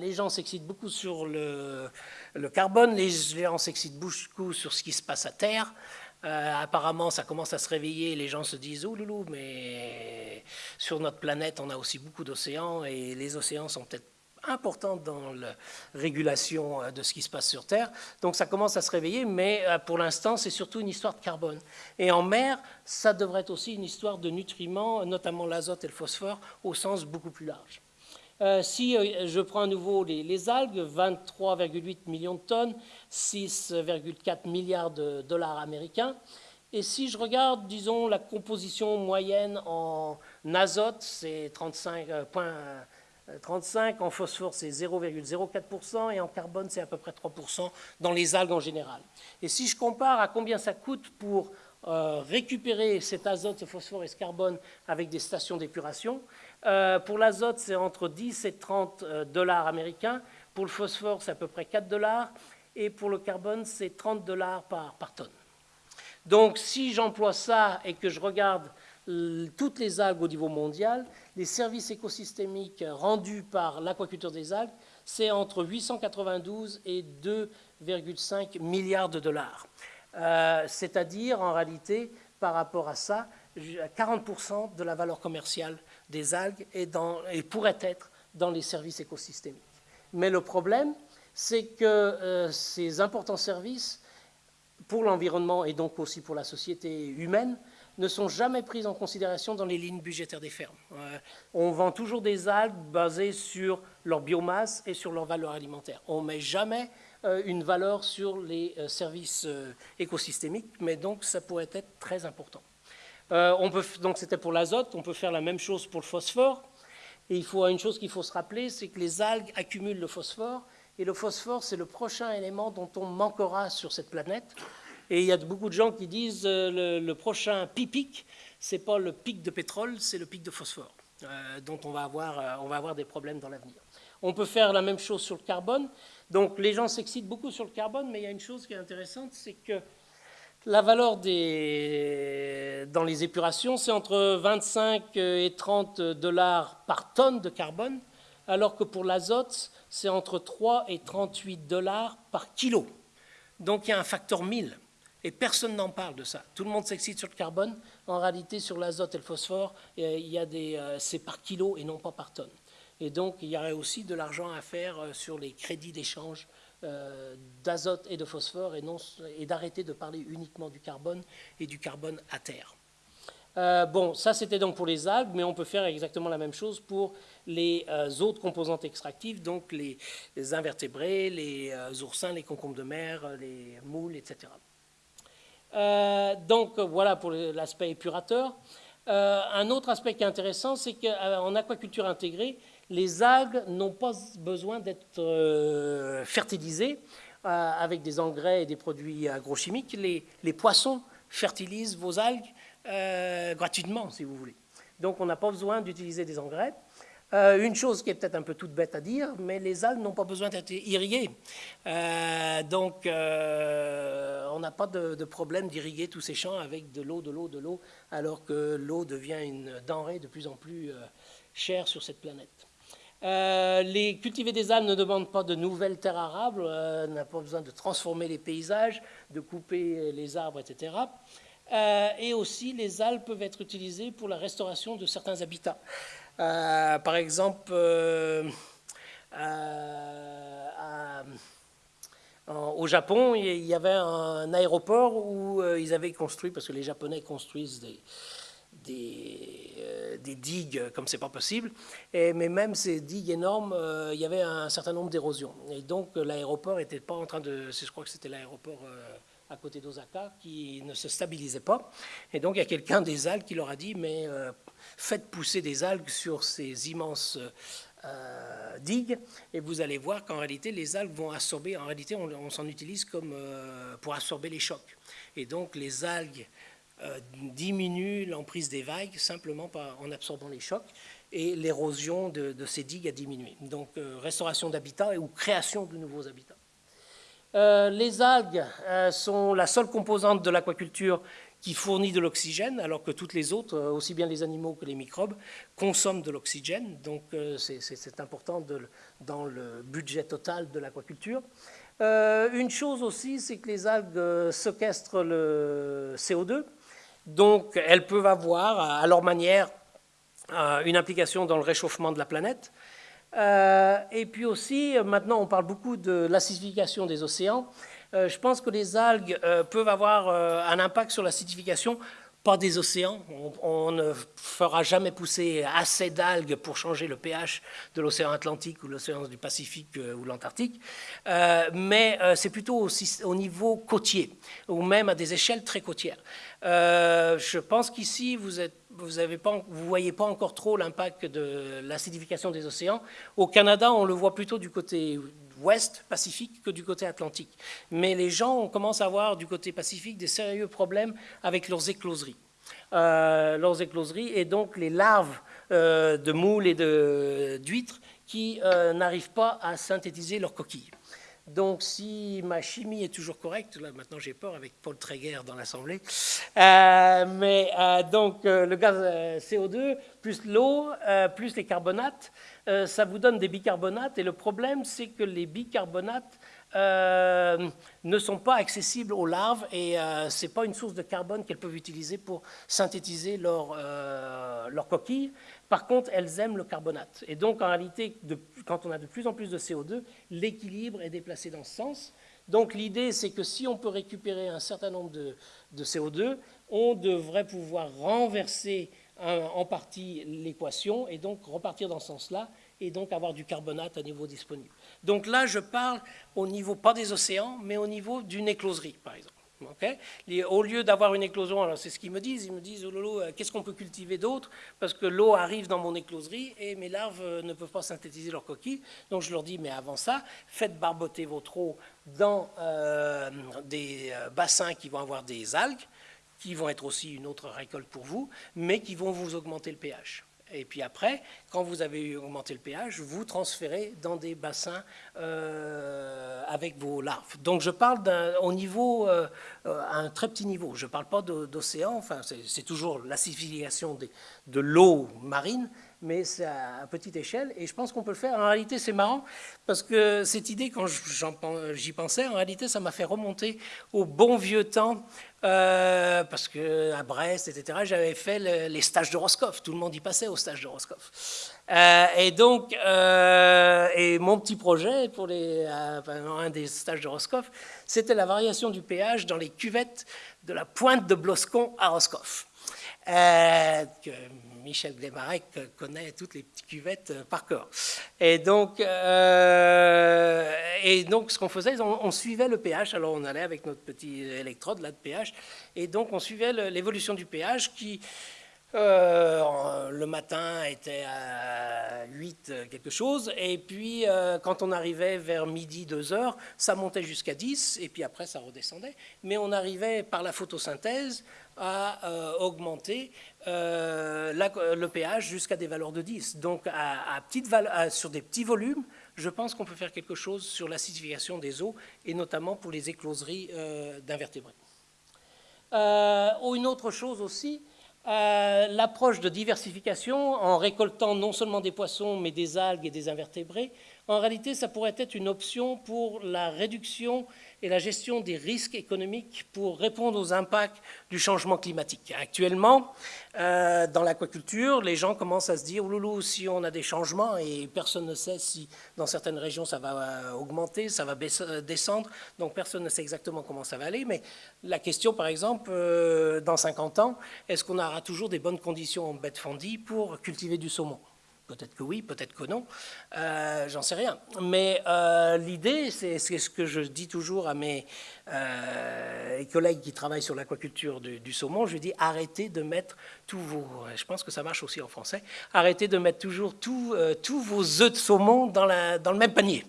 les gens s'excitent beaucoup sur le, le carbone, les gens s'excitent beaucoup sur ce qui se passe à Terre. Euh, apparemment, ça commence à se réveiller. Les gens se disent Oh loulou, mais sur notre planète, on a aussi beaucoup d'océans et les océans sont peut-être importants dans la régulation euh, de ce qui se passe sur Terre. Donc ça commence à se réveiller, mais euh, pour l'instant, c'est surtout une histoire de carbone. Et en mer, ça devrait être aussi une histoire de nutriments, notamment l'azote et le phosphore, au sens beaucoup plus large. Si je prends à nouveau les, les algues, 23,8 millions de tonnes, 6,4 milliards de dollars américains. Et si je regarde, disons, la composition moyenne en azote, c'est 35, 35, euh, en phosphore, c'est 0,04%, et en carbone, c'est à peu près 3% dans les algues en général. Et si je compare à combien ça coûte pour euh, récupérer cet azote, ce phosphore et ce carbone avec des stations d'épuration, euh, pour l'azote, c'est entre 10 et 30 dollars américains, pour le phosphore, c'est à peu près 4 dollars, et pour le carbone, c'est 30 dollars par tonne. Donc si j'emploie ça et que je regarde toutes les algues au niveau mondial, les services écosystémiques rendus par l'aquaculture des algues, c'est entre 892 et 2,5 milliards de dollars. Euh, c'est-à-dire, en réalité, par rapport à ça, 40% de la valeur commerciale des algues est et pourrait être dans les services écosystémiques. Mais le problème, c'est que euh, ces importants services pour l'environnement et donc aussi pour la société humaine ne sont jamais pris en considération dans les lignes budgétaires des fermes. Euh, on vend toujours des algues basées sur leur biomasse et sur leur valeur alimentaire. On ne met jamais une valeur sur les services écosystémiques, mais donc ça pourrait être très important. on peut, donc c'était pour l'azote, on peut faire la même chose pour le phosphore. Et il faut une chose qu'il faut se rappeler, c'est que les algues accumulent le phosphore et le phosphore, c'est le prochain élément dont on manquera sur cette planète. Et il y a beaucoup de gens qui disent euh, le, prochain pic, ce n'est pas le pic de pétrole, c'est le pic de phosphore, euh, dont on va, avoir, euh, on va avoir des problèmes dans l'avenir. On peut faire la même chose sur le carbone. Donc les gens s'excitent beaucoup sur le carbone, mais il y a une chose qui est intéressante, c'est que la valeur des, dans les épurations, c'est entre 25 et 30 dollars par tonne de carbone alors que pour l'azote, c'est entre 3 et 38 dollars par kilo. Donc il y a un facteur 1000. Et personne n'en parle de ça. Tout le monde s'excite sur le carbone. En réalité, sur l'azote et le phosphore, a des, euh, c'est par kilo et non pas par tonne. Et donc, il y aurait aussi de l'argent à faire euh, sur les crédits d'échange euh, d'azote et de phosphore et, et d'arrêter de parler uniquement du carbone et du carbone à terre. Euh, bon, ça c'était donc pour les algues, mais on peut faire exactement la même chose pour les autres composantes extractives, donc les, invertébrés, les oursins, les concombres de mer, les moules, etc. donc voilà pour l'aspect épurateur. un autre aspect qui est intéressant, c'est qu'en aquaculture intégrée, les algues n'ont pas besoin d'être fertilisées avec des engrais et des produits agrochimiques. les poissons fertilisent vos algues euh, gratuitement, si vous voulez. Donc on n'a pas besoin d'utiliser des engrais. Euh, une chose qui est peut-être un peu toute bête à dire, mais les algues n'ont pas besoin d'être irriguées. Euh, donc on n'a pas de, problème d'irriguer tous ces champs avec de l'eau, de l'eau, de l'eau, alors que l'eau devient une denrée de plus en plus chère sur cette planète. Les cultiver des algues ne demandent pas de nouvelles terres arables, n'a pas besoin de transformer les paysages, de couper les arbres, etc. et aussi, les algues peuvent être utilisées pour la restauration de certains habitats. par exemple, au Japon, il y avait un aéroport où ils avaient construit, parce que les Japonais construisent des, des, euh, des, digues comme c'est pas possible. Mais même ces digues énormes, euh, il y avait un certain nombre d'érosions. Et donc euh, l'aéroport n'était pas en train de... Je crois que c'était l'aéroport à côté d'Osaka qui ne se stabilisait pas. Et donc il y a quelqu'un des algues qui leur a dit, mais faites pousser des algues sur ces immenses... digues et vous allez voir qu'en réalité les algues vont absorber, en réalité on, on s'en utilise comme pour absorber les chocs. Et donc les algues euh, diminue l'emprise des vagues simplement en absorbant les chocs et l'érosion de, ces digues a diminué. Donc euh, restauration d'habitats ou création de nouveaux habitats. Euh, les algues sont la seule composante de l'aquaculture qui fournit de l'oxygène, alors que toutes les autres, aussi bien les animaux que les microbes, consomment de l'oxygène. Donc c'est important dans le budget total de l'aquaculture. une chose aussi, c'est que les algues séquestrent le CO2, donc, elles peuvent avoir, à leur manière, euh, une implication dans le réchauffement de la planète. Euh, et puis aussi, maintenant, on parle beaucoup de l'acidification des océans. Euh, je pense que les algues peuvent avoir un impact sur l'acidification pas des océans. On, ne fera jamais pousser assez d'algues pour changer le pH de l'océan Atlantique ou l'océan du Pacifique euh, ou l'Antarctique, euh, mais euh, c'est plutôt aussi au niveau côtier ou même à des échelles très côtières. je pense qu'ici, vous ne vous, vous voyez pas encore trop l'impact de l'acidification des océans. Au Canada, on le voit plutôt du côté ouest Pacifique que du côté Atlantique. Mais les gens commencent à avoir du côté Pacifique des sérieux problèmes avec leurs écloseries. Euh, leurs écloseries et donc les larves euh, de moules et d'huîtres qui euh, n'arrivent pas à synthétiser leurs coquilles. Donc, si ma chimie est toujours correcte, là maintenant j'ai peur avec Paul Tréguer dans l'Assemblée, mais donc le gaz CO2 plus l'eau plus les carbonates, euh, ça vous donne des bicarbonates. Et le problème, c'est que les bicarbonates euh, ne sont pas accessibles aux larves et euh, ce n'est pas une source de carbone qu'elles peuvent utiliser pour synthétiser leur, leur coquille. Par contre, elles aiment le carbonate. Et donc, en réalité, quand on a de plus en plus de CO2, l'équilibre est déplacé dans ce sens. Donc, l'idée, c'est que si on peut récupérer un certain nombre de, de CO2, on devrait pouvoir renverser en partie l'équation et donc repartir dans ce sens-là et donc avoir du carbonate à niveau disponible. Donc là, je parle au niveau, pas des océans, mais au niveau d'une écloserie, par exemple. Au lieu d'avoir une éclosion, c'est ce qu'ils me disent, ils me disent, oh lolo, euh, qu'est-ce qu'on peut cultiver d'autre? Parce que l'eau arrive dans mon écloserie et mes larves euh, ne peuvent pas synthétiser leurs coquilles. Donc je leur dis, mais avant ça, faites barboter votre eau dans euh, des bassins qui vont avoir des algues, qui vont être aussi une autre récolte pour vous, mais qui vont vous augmenter le pH. Et puis après, quand vous avez augmenté le pH, vous transférez dans des bassins euh, avec vos larves. Donc je parle au niveau, euh, à un très petit niveau. Je ne parle pas d'océan, c'est toujours l'acidification de l'eau marine, mais c'est à petite échelle, et je pense qu'on peut le faire. En réalité, c'est marrant, parce que cette idée, quand j'y pensais, en réalité, ça m'a fait remonter au bon vieux temps, euh, parce qu'à Brest, etc., j'avais fait les stages de. Tout le monde y passait aux stages de. Euh, et donc, euh, et mon petit projet pour un des stages de c'était la variation du pH dans les cuvettes de la pointe de Bloscon à Roscoff. Michel Glemarek connaît toutes les petites cuvettes euh, par cœur. Et donc, euh, et donc ce qu'on faisait, on, suivait le pH. Alors on allait avec notre petit électrode là de pH, et donc on suivait l'évolution du pH qui euh, le matin était à 8 quelque chose, et puis quand on arrivait vers midi, 2 heures, ça montait jusqu'à 10, et puis après ça redescendait. Mais on arrivait par la photosynthèse à euh, augmenter euh, le pH jusqu'à des valeurs de 10. Donc, à, sur des petits volumes, je pense qu'on peut faire quelque chose sur l'acidification des eaux, et notamment pour les écloseries euh, d'invertébrés. une autre chose aussi, l'approche de diversification en récoltant non seulement des poissons, mais des algues et des invertébrés, en réalité, ça pourrait être une option pour la réduction et la gestion des risques économiques pour répondre aux impacts du changement climatique. Actuellement, euh, dans l'aquaculture, les gens commencent à se dire, ouloulou, si on a des changements, et personne ne sait si dans certaines régions ça va euh, augmenter, ça va descendre, donc personne ne sait exactement comment ça va aller, mais la question, par exemple, dans 50 ans, est-ce qu'on aura toujours des bonnes conditions en bête fondie pour cultiver du saumon? Peut-être que oui, peut-être que non, euh, j'en sais rien. Mais euh, l'idée, c'est ce que je dis toujours à mes euh, collègues qui travaillent sur l'aquaculture du, saumon, je dis arrêtez de mettre tous vos, arrêtez de mettre toujours tous vos œufs de saumon dans, la, dans le même panier.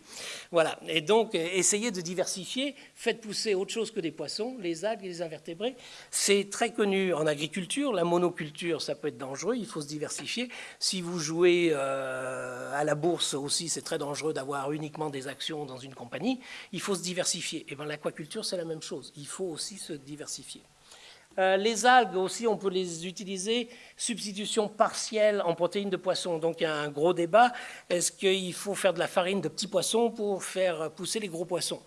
Voilà, et donc essayez de diversifier, faites pousser autre chose que des poissons, les algues et les invertébrés. C'est très connu en agriculture, la monoculture, ça peut être dangereux, il faut se diversifier. Si vous jouez euh, à la bourse aussi, c'est très dangereux d'avoir uniquement des actions dans une compagnie, il faut se diversifier. Et eh bien l'aquaculture, c'est la même chose, il faut aussi se diversifier. Euh, les algues aussi, on peut les utiliser, substitution partielle en protéines de poisson. Donc il y a un gros débat, est-ce qu'il faut faire de la farine de petits poissons pour faire pousser les gros poissons?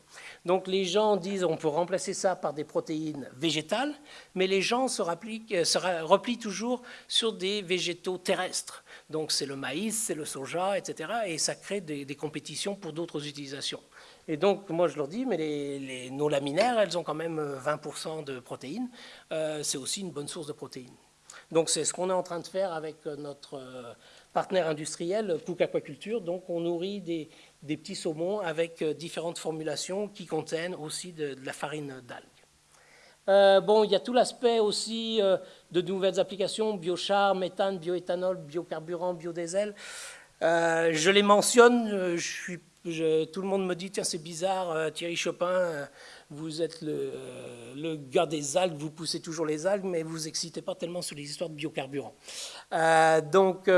Donc les gens disent on peut remplacer ça par des protéines végétales, mais les gens se, euh, replient toujours sur des végétaux terrestres. Donc c'est le maïs, c'est le soja, etc. Et ça crée des compétitions pour d'autres utilisations. Et donc, moi, je leur dis, mais les, nos laminaires, elles ont quand même 20% euh, de protéines. Euh, c'est aussi une bonne source de protéines. Donc, c'est ce qu'on est en train de faire avec euh, notre partenaire industriel, Cook Aquaculture. Donc, on nourrit des, petits saumons avec différentes formulations qui contiennent aussi de, la farine d'algues. Bon, il y a tout l'aspect aussi de nouvelles applications, biochar, méthane, bioéthanol, biocarburant, biodiesel. je les mentionne, tout le monde me dit, tiens, c'est bizarre, euh, Thierry Chopin, euh, vous êtes euh, le, gars des algues, vous poussez toujours les algues, mais vous excitez pas tellement sur les histoires de biocarburants. donc,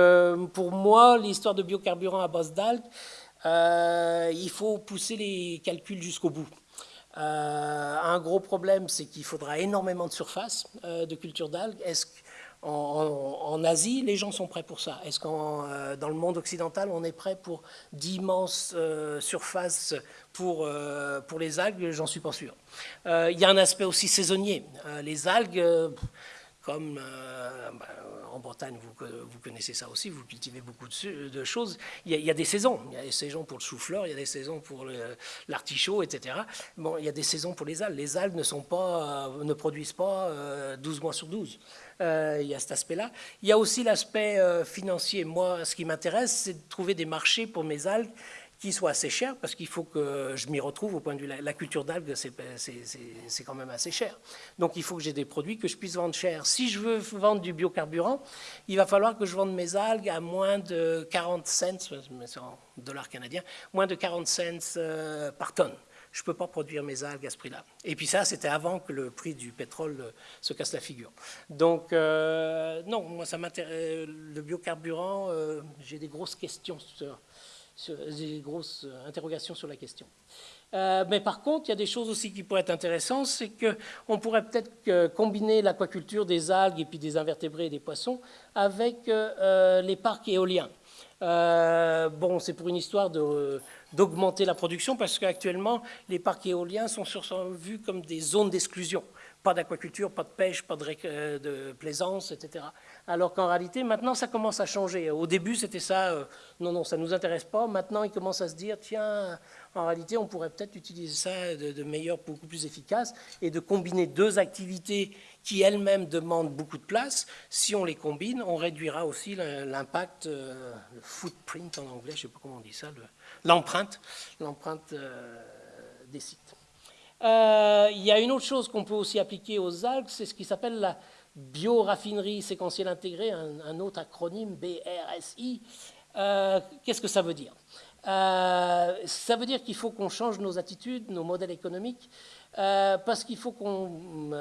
pour moi, l'histoire de biocarburants à base d'algues, il faut pousser les calculs jusqu'au bout. Un gros problème, c'est qu'il faudra énormément de surface de culture d'algues. Est-ce en, Asie, les gens sont prêts pour ça? Est-ce qu'en euh, dans le monde occidental, on est prêt pour d'immenses euh, surfaces pour, euh, pour les algues? J'en suis pas sûr. Il y a un aspect aussi saisonnier. les algues, comme bah, en Bretagne, vous, vous, connaissez ça aussi, vous cultivez beaucoup de, choses. Il y, a, des saisons. Il y a des saisons pour le chou-fleur, il y a des saisons pour l'artichaut, etc. Bon, il y a des saisons pour les algues. Les algues ne, sont pas, ne produisent pas 12 mois sur 12. Euh, il y a cet aspect-là. Il y a aussi l'aspect euh, financier. Moi, ce qui m'intéresse, c'est de trouver des marchés pour mes algues qui soient assez chers, parce qu'il faut que je m'y retrouve au point de vue la, culture d'algues, c'est quand même assez cher. Donc il faut que j'ai des produits que je puisse vendre cher. Si je veux vendre du biocarburant, il va falloir que je vende mes algues à moins de 40 cents, en dollars canadiens, moins de 40 cents euh, par tonne je ne peux pas produire mes algues à ce prix-là. Et puis ça, c'était avant que le prix du pétrole euh, se casse la figure. Donc, euh, non, moi, ça m'intéresse. Le biocarburant, j'ai des grosses questions, sur, des grosses interrogations sur la question. mais par contre, il y a des choses aussi qui pourraient être intéressantes, c'est qu'on pourrait peut-être combiner l'aquaculture des algues et puis des invertébrés et des poissons avec les parcs éoliens. bon, c'est pour une histoire d'augmenter la production parce qu'actuellement, les parcs éoliens sont, vus comme des zones d'exclusion. Pas d'aquaculture, pas de pêche, pas euh, de plaisance, etc. Alors qu'en réalité, maintenant, ça commence à changer. Au début, c'était ça, euh, non, non, ça ne nous intéresse pas. Maintenant, ils commencent à se dire, tiens, en réalité, on pourrait peut-être utiliser ça de, meilleur, beaucoup plus efficace, et de combiner deux activités qui elles-mêmes demandent beaucoup de place. Si on les combine, on réduira aussi l'impact, euh, le footprint en anglais, je ne sais pas comment on dit ça, l'empreinte, l'empreinte euh, des sites. Il y a une autre chose qu'on peut aussi appliquer aux algues, c'est ce qui s'appelle la bioraffinerie séquentielle intégrée, un, autre acronyme BRSI. Euh, qu'est-ce que ça veut dire? Ça veut dire qu'il faut qu'on change nos attitudes, nos modèles économiques, parce qu'il faut qu'on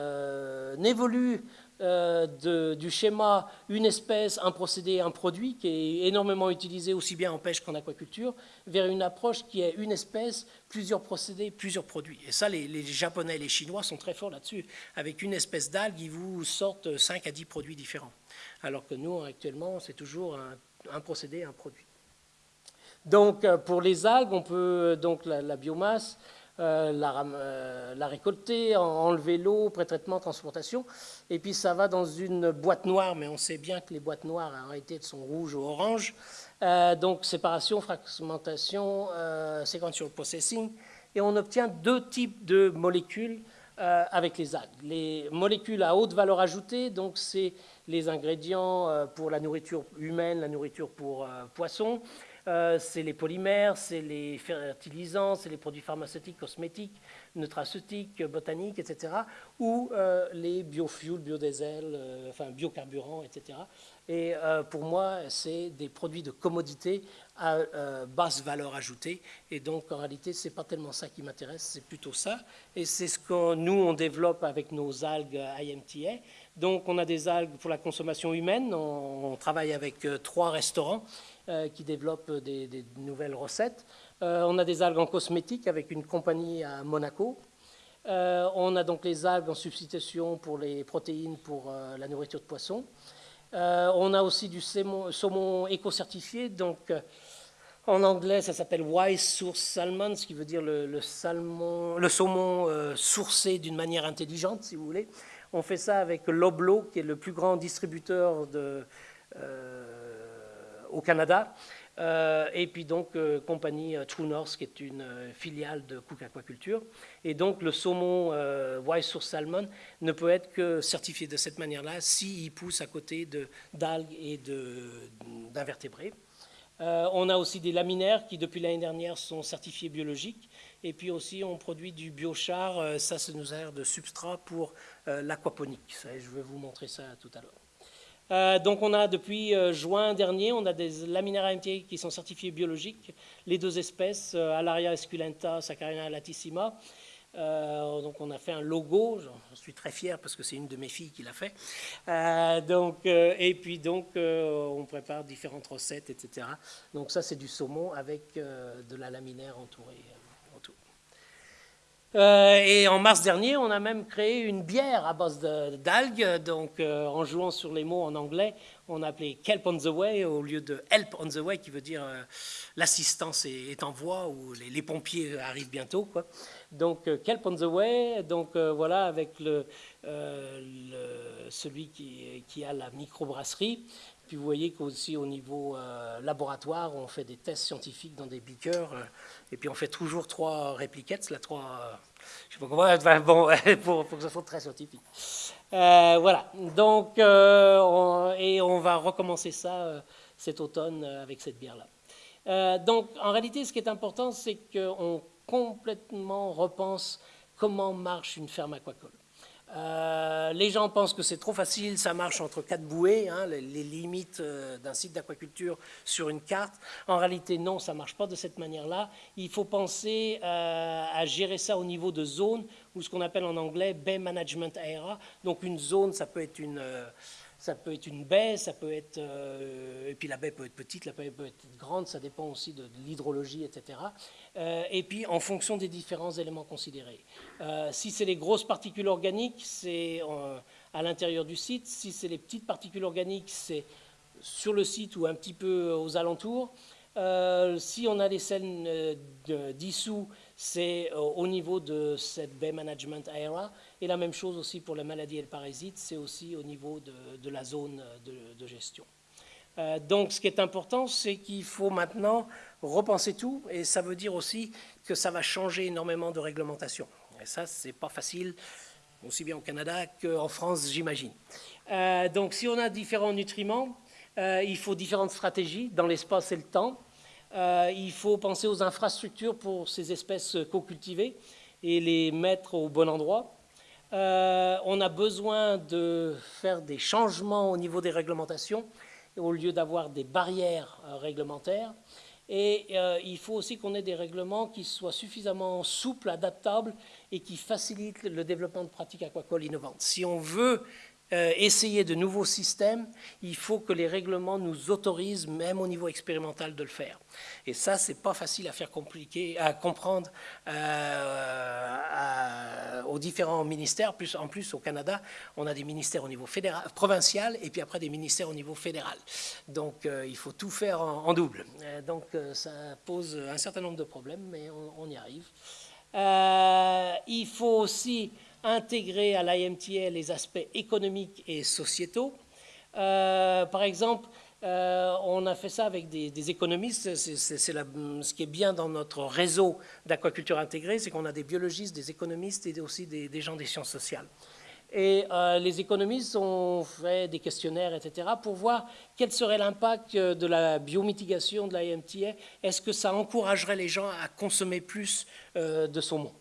évolue euh, du schéma une espèce, un procédé, un produit, qui est énormément utilisé aussi bien en pêche qu'en aquaculture, vers une approche qui est une espèce, plusieurs procédés, plusieurs produits. Et ça, les, Japonais et les Chinois sont très forts là-dessus. Avec une espèce d'algue, ils vous sortent 5 à 10 produits différents. Alors que nous, actuellement, c'est toujours un, procédé, un produit. Donc, euh, pour les algues, on peut, donc la, biomasse, la, la, récolter, enlever l'eau, pré-traitement, transportation. Et puis ça va dans une boîte noire, mais on sait bien que les boîtes noires en réalité sont rouges ou oranges. donc séparation, fragmentation, sequential processing. Et on obtient deux types de molécules euh, avec les algues. Les molécules à haute valeur ajoutée, donc c'est les ingrédients euh, pour la nourriture humaine, la nourriture pour euh, poissons, c'est les polymères, c'est les fertilisants, c'est les produits pharmaceutiques, cosmétiques, nutraceutiques, botaniques, etc. Ou les biofuels, biodiesel, enfin biocarburants, etc. Et pour moi, c'est des produits de commodité à euh, basse valeur ajoutée. Et donc, en réalité, ce n'est pas tellement ça qui m'intéresse, c'est plutôt ça. Et c'est ce que nous, on développe avec nos algues IMTA. Donc, on a des algues pour la consommation humaine. On, travaille avec euh, trois restaurants euh, qui développent des, nouvelles recettes. on a des algues en cosmétique avec une compagnie à Monaco. on a donc les algues en substitution pour les protéines pour la nourriture de poisson. on a aussi du saumon, éco-certifié, donc en anglais, ça s'appelle Wise Source Salmon, ce qui veut dire le, saumon euh, sourcé d'une manière intelligente, si vous voulez. On fait ça avec Loblo, qui est le plus grand distributeur de, euh, au Canada. Euh, et puis donc compagnie True North, qui est une filiale de Cook Aquaculture. Et donc le saumon Wise Source Salmon ne peut être que certifié de cette manière-là s'il pousse à côté d'algues et d'invertébrés. Euh, on a aussi des laminaires qui, depuis l'année dernière, sont certifiés biologiques. Et puis aussi, on produit du biochar. Euh, ça, ça nous sert de substrat pour euh, l'aquaponique. Je vais vous montrer ça tout à l'heure. Donc, on a depuis juin dernier, on a des laminaires AMT qui sont certifiés biologiques. Les deux espèces, Alaria esculenta, Saccharina latissima. Euh, donc on a fait un logo, j'en suis très fier parce que c'est une de mes filles qui l'a fait. Euh, donc, euh, et puis donc on prépare différentes recettes, etc. Donc ça c'est du saumon avec de la laminaire entourée. Et en mars dernier, on a même créé une bière à base d'algues. Donc, en jouant sur les mots en anglais, on a appelé Kelp on the Way au lieu de Help on the Way, qui veut dire l'assistance est, en voie ou les, pompiers arrivent bientôt. Donc, euh, Kelp on the Way, donc euh, voilà, avec euh, celui qui, a la microbrasserie. Puis vous voyez qu'aussi au niveau laboratoire, on fait des tests scientifiques dans des beakers. et puis on fait toujours trois répliquettes, là, trois, je sais pas comment, (laughs) bon, (laughs) pour, que ce soit très scientifique. voilà, donc, et on va recommencer ça cet automne avec cette bière-là. donc, en réalité, ce qui est important, c'est qu'on complètement repense comment marche une ferme aquacole. Euh, les gens pensent que c'est trop facile, ça marche entre quatre bouées, hein, les, limites euh, d'un site d'aquaculture sur une carte. En réalité, non, ça ne marche pas de cette manière-là. Il faut penser euh, à gérer ça au niveau de zone, ou ce qu'on appelle en anglais Bay Management Area. Donc une zone, ça peut être une ça peut être une baie, ça peut être, euh, et puis la baie peut être petite, la baie peut être grande, ça dépend aussi de, l'hydrologie, etc. Euh, et puis en fonction des différents éléments considérés. Euh, si c'est les grosses particules organiques, c'est à l'intérieur du site. Si c'est les petites particules organiques, c'est sur le site ou un petit peu aux alentours. si on a des sels dissous, c'est au niveau de cette Bay Management Area. Et la même chose aussi pour les maladies et les parasites, c'est aussi au niveau de, la zone de, gestion. Euh, donc ce qui est important, c'est qu'il faut maintenant repenser tout, et ça veut dire aussi que ça va changer énormément de réglementation. Et ça, c'est pas facile, aussi bien au Canada qu'en France, j'imagine. Euh, donc si on a différents nutriments, euh, il faut différentes stratégies dans l'espace et le temps. il faut penser aux infrastructures pour ces espèces co-cultivées et les mettre au bon endroit. Euh, on a besoin de faire des changements au niveau des réglementations au lieu d'avoir des barrières euh, réglementaires. Et euh, il faut aussi qu'on ait des règlements qui soient suffisamment souples, adaptables et qui facilitent le développement de pratiques aquacoles innovantes. Si on veut euh, essayer de nouveaux systèmes, il faut que les règlements nous autorisent, même au niveau expérimental, de le faire. Et ça, c'est pas facile à faire compliqué, à comprendre euh, aux différents ministères. Plus, en plus, au Canada, on a des ministères au niveau fédéral, provincial et puis après des ministères au niveau fédéral. Donc, euh, il faut tout faire en, double. donc, ça pose un certain nombre de problèmes, mais on y arrive. il faut aussi intégrer à l'IMTA les aspects économiques et sociétaux. par exemple, euh, on a fait ça avec des, économistes. C'est ce qui est bien dans notre réseau d'aquaculture intégrée, c'est qu'on a des biologistes, des économistes et aussi des, gens des sciences sociales. Et euh, les économistes ont fait des questionnaires, etc., pour voir quel serait l'impact de la biomitigation de la IMTA. Est-ce que ça encouragerait les gens à consommer plus euh, de saumon?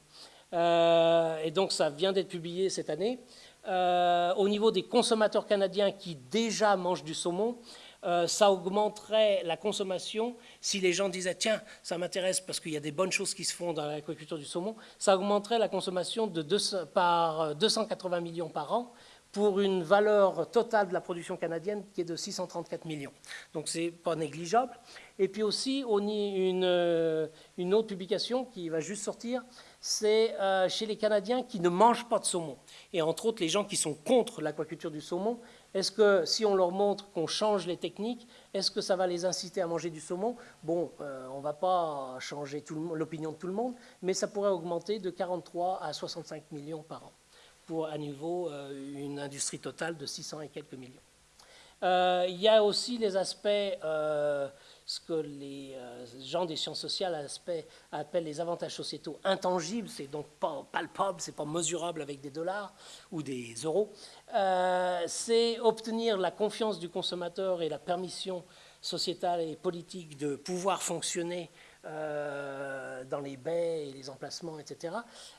Et donc ça vient d'être publié cette année. au niveau des consommateurs canadiens qui déjà mangent du saumon, euh, ça augmenterait la consommation si les gens disaient tiens, ça m'intéresse parce qu'il y a des bonnes choses qui se font dans l'agriculture du saumon, ça augmenterait la consommation de par 280 millions par an pour une valeur totale de la production canadienne qui est de 634 millions. Donc c'est pas négligeable. Et puis aussi, on euh, une autre publication qui va juste sortir, c'est euh, chez les Canadiens qui ne mangent pas de saumon. Et entre autres, les gens qui sont contre l'aquaculture du saumon, est-ce que si on leur montre qu'on change les techniques, est-ce que ça va les inciter à manger du saumon? Bon, euh, on ne va pas changer l'opinion de tout le monde, mais ça pourrait augmenter de 43 à 65 millions par an pour à nouveau euh, une industrie totale de 600 et quelques millions. Il y a aussi les aspects ce que les euh, gens des sciences sociales appellent les avantages sociétaux intangibles, c'est donc pas palpable, c'est pas mesurable avec des dollars ou des euros, euh, c'est obtenir la confiance du consommateur et la permission sociétale et politique de pouvoir fonctionner euh, dans les baies et les emplacements, etc.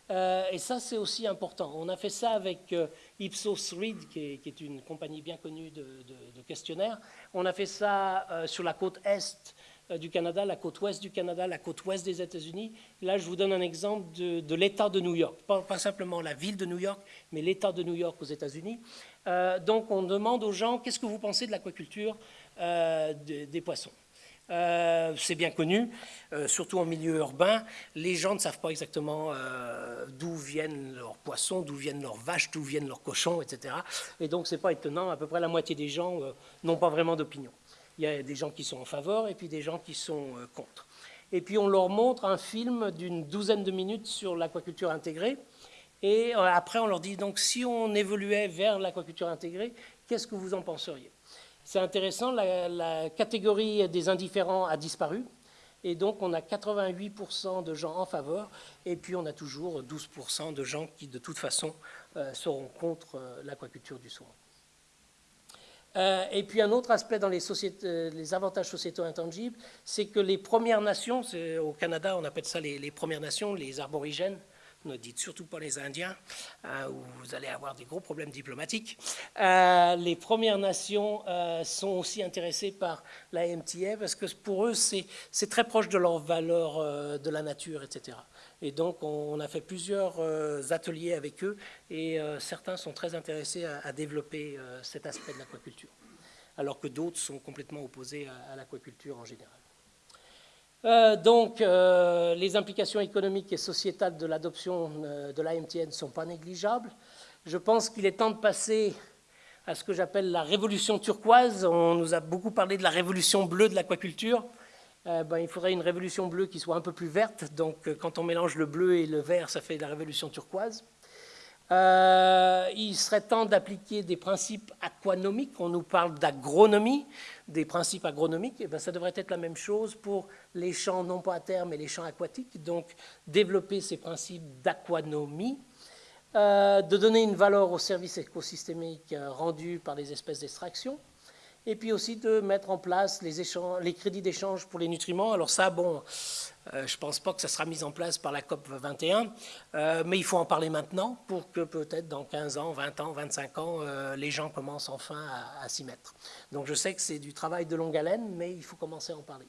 Et ça, c'est aussi important. On a fait ça avec Ipsos Reid, qui est, une compagnie bien connue de, questionnaires. On a fait ça sur la côte est du Canada, la côte ouest du Canada, la côte ouest des États-Unis. Là, je vous donne un exemple de, l'État de New York, pas, pas, simplement la ville de New York, mais l'État de New York aux États-Unis. donc, on demande aux gens qu'est-ce que vous pensez de l'aquaculture des poissons? Euh, c'est bien connu, euh, surtout en milieu urbain. Les gens ne savent pas exactement euh, d'où viennent leurs poissons, d'où viennent leurs vaches, d'où viennent leurs cochons, etc. Et donc, c'est pas étonnant, à peu près la moitié des gens n'ont pas vraiment d'opinion. Il y a des gens qui sont en faveur et puis des gens qui sont contre. Et puis, on leur montre un film d'une douzaine de minutes sur l'aquaculture intégrée. Et après, on leur dit, donc, si on évoluait vers l'aquaculture intégrée, qu'est-ce que vous en penseriez? C'est intéressant, la, catégorie des indifférents a disparu. Et donc, on a 88% de gens en faveur, et puis on a toujours 12% de gens qui, de toute façon, euh, seront contre euh, l'aquaculture du saumon. Euh, et puis un autre aspect dans les, les avantages sociétaux intangibles, c'est que les Premières Nations, au Canada on appelle ça les, les Premières Nations, les aborigènes, ne dites surtout pas les Indiens, hein, où vous allez avoir des gros problèmes diplomatiques. Euh, les Premières Nations euh, sont aussi intéressées par la MTA parce que pour eux, c'est très proche de leurs valeurs euh, de la nature, etc. Et donc, on, a fait plusieurs ateliers avec eux et certains sont très intéressés à, développer cet aspect de l'aquaculture, alors que d'autres sont complètement opposés à l'aquaculture en général. Euh, donc, euh, les implications économiques et sociétales de l'adoption euh, de l'AMTN ne sont pas négligeables. Je pense qu'il est temps de passer à ce que j'appelle la révolution turquoise. On nous a beaucoup parlé de la révolution bleue de l'aquaculture. Ben, il faudrait une révolution bleue qui soit un peu plus verte. Donc, quand on mélange le bleu et le vert, ça fait la révolution turquoise. Euh, il serait temps d'appliquer des principes aquanomiques. On nous parle d'agronomie, des principes agronomiques. Et eh bien, ça devrait être la même chose pour les champs, non pas à terre, mais les champs aquatiques. Donc, développer ces principes d'aquanomie, euh, de donner une valeur aux services écosystémiques euh, rendus par les espèces d'extraction, et puis aussi de mettre en place les, crédits d'échange pour les nutriments. Alors ça, bon, euh, je ne pense pas que ça sera mis en place par la COP 21, euh, mais il faut en parler maintenant pour que peut-être dans 15 ans, 20 ans, 25 ans, euh, les gens commencent enfin à, s'y mettre. Donc je sais que c'est du travail de longue haleine, mais il faut commencer à en parler.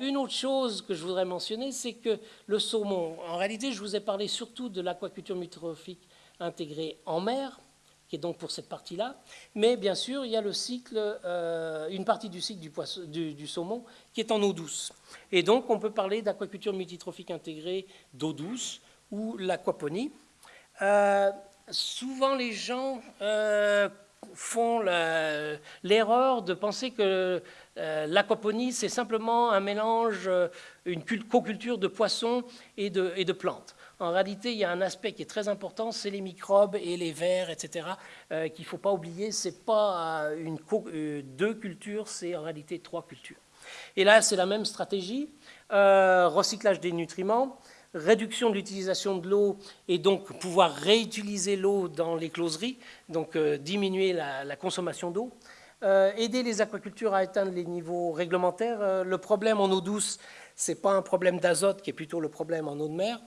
une autre chose que je voudrais mentionner, c'est que le saumon, en réalité, je vous ai parlé surtout de l'aquaculture mutrophique intégrée en mer, qui est donc pour cette partie-là. Mais bien sûr, il y a le cycle, euh, une partie du cycle du, saumon qui est en eau douce. Et donc, on peut parler d'aquaculture multitrophique intégrée d'eau douce ou l'aquaponie. Euh, souvent, les gens euh, font l'erreur de penser que l'aquaponie, c'est simplement un mélange, une co-culture de poissons et de plantes. En réalité, il y a un aspect qui est très important, c'est les microbes et les vers, etc., euh, qu'il ne faut pas oublier. Ce n'est pas euh, une, euh, deux cultures, c'est en réalité trois cultures. Et là, c'est la même stratégie, recyclage des nutriments, réduction de l'utilisation de l'eau et donc pouvoir réutiliser l'eau dans les closeries, donc diminuer la, consommation d'eau. aider les aquacultures à atteindre les niveaux réglementaires. le problème en eau douce, ce n'est pas un problème d'azote qui est plutôt le problème en eau de mer.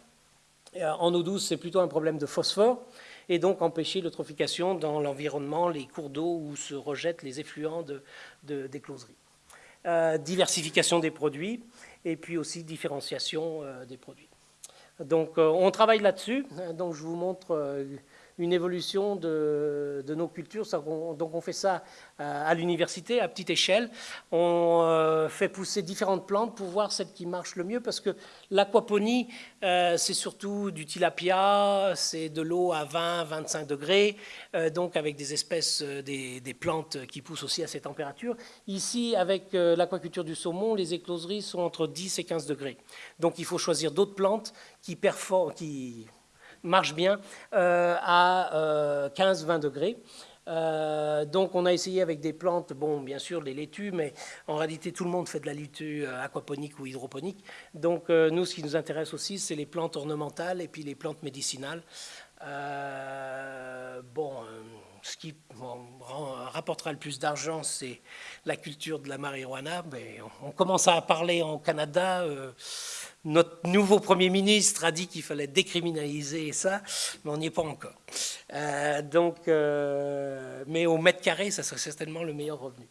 Euh, en eau douce, c'est plutôt un problème de phosphore, et donc empêcher l'eutrophication dans l'environnement, les cours d'eau où se rejettent les effluents de, des closeries. Euh, diversification des produits, et puis aussi différenciation euh, des produits. Donc on travaille là-dessus, donc je vous montre une évolution de, nos cultures. Donc on fait ça euh, à l'université, à petite échelle. On euh, fait pousser différentes plantes pour voir celle qui marche le mieux, parce que l'aquaponie, euh, c'est surtout du tilapia, c'est de l'eau à 20-25 degrés, donc avec des espèces, des, des, plantes qui poussent aussi à ces températures. Ici, avec l'aquaculture du saumon, les écloseries sont entre 10 et 15 degrés. Donc il faut choisir d'autres plantes qui performent, qui marche bien euh, à 15-20 euh, degrés. Euh, donc on a essayé avec des plantes, bon bien sûr les laitues, mais en réalité tout le monde fait de la laitue aquaponique ou hydroponique. Donc nous ce qui nous intéresse aussi c'est les plantes ornementales et puis les plantes médicinales. bon, ce qui rapportera le plus d'argent c'est la culture de la marijuana. Mais on, commence à parler en Canada notre nouveau Premier ministre a dit qu'il fallait décriminaliser ça, mais on n'y est pas encore. Euh, donc, euh, mais au mètre carré, ça serait certainement le meilleur revenu.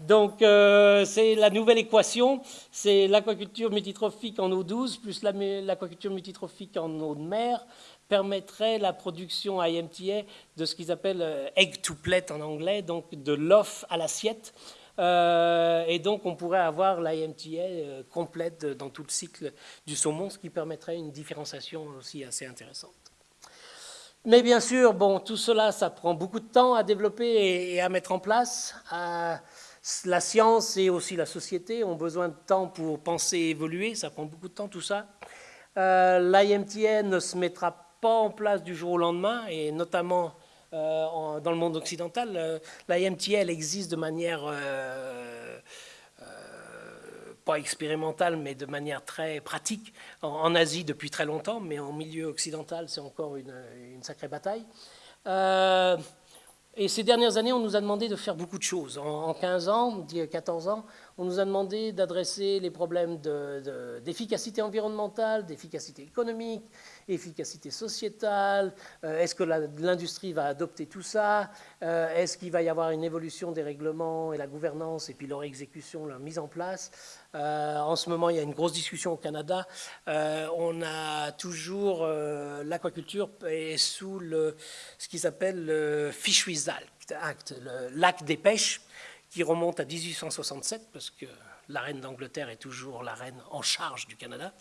Donc, euh, c'est la nouvelle équation, c'est l'aquaculture multitrophique en eau douce plus l'aquaculture multitrophique en eau de mer permettrait la production à IMTA de ce qu'ils appellent egg to plate en anglais, donc de l'off à l'assiette, euh, et donc, on pourrait avoir l'IMTA euh, complète dans tout le cycle du saumon, ce qui permettrait une différenciation aussi assez intéressante. Mais bien sûr, bon, tout cela, ça prend beaucoup de temps à développer et, à mettre en place. Euh, la science et aussi la société ont besoin de temps pour penser et évoluer. Ça prend beaucoup de temps, tout ça. L'IMTA ne se mettra pas en place du jour au lendemain, et notamment euh, dans le monde occidental. Euh, la existe de manière euh, pas expérimentale, mais de manière très pratique en, Asie depuis très longtemps, mais en milieu occidental, c'est encore une, une, sacrée bataille. et ces dernières années, on nous a demandé de faire beaucoup de choses. En, 15 ans, 14 ans, on nous a demandé d'adresser les problèmes d'efficacité environnementale, d'efficacité économique, efficacité sociétale, euh, est-ce que l'industrie va adopter tout ça, euh, est-ce qu'il va y avoir une évolution des règlements et la gouvernance et puis leur exécution, leur mise en place. Euh, en ce moment, il y a une grosse discussion au Canada. on a toujours l'aquaculture est sous le, ce qui s'appelle le Fisheries Act, l'acte des pêches, qui remonte à 1867, parce que la reine d'Angleterre est toujours la reine en charge du Canada.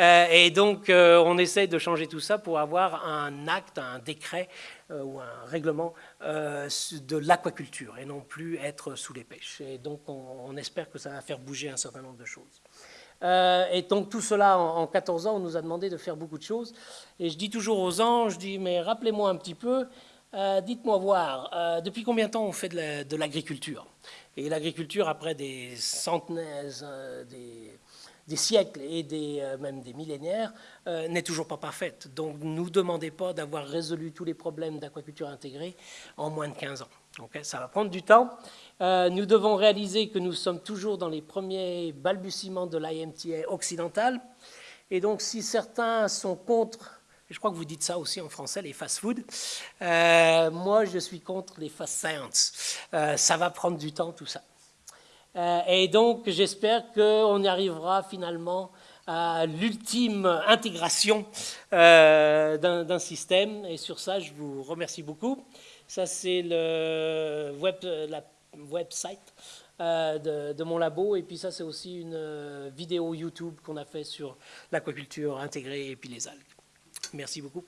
Euh, et donc, euh, on essaie de changer tout ça pour avoir un acte, un décret euh, ou un règlement de l'aquaculture et non plus être sous les pêches. Et donc, on, espère que ça va faire bouger un certain nombre de choses. et donc tout cela, en, 14 ans, on nous a demandé de faire beaucoup de choses. Et je dis toujours aux anges, je dis, mais rappelez-moi un petit peu, dites-moi voir, depuis combien de temps on fait de l'agriculture? Et l'agriculture, après des centenaires, euh, des, siècles et des, euh, même des millénaires, euh, n'est toujours pas parfaite. Donc ne nous demandez pas d'avoir résolu tous les problèmes d'aquaculture intégrée en moins de 15 ans. ça va prendre du temps. nous devons réaliser que nous sommes toujours dans les premiers balbutiements de l'IMTA occidentale. Et donc si certains sont contre je crois que vous dites ça aussi en français, les fast-food. Euh, moi, je suis contre les fast-science. Euh, ça va prendre du temps, tout ça. Euh, et donc, j'espère qu'on y arrivera finalement à l'ultime intégration d'un système. Et sur ça, je vous remercie beaucoup. Ça, c'est le web, la website de, de, mon labo. Et puis ça, c'est aussi une vidéo YouTube qu'on a fait sur l'aquaculture intégrée et puis les algues. Merci beaucoup.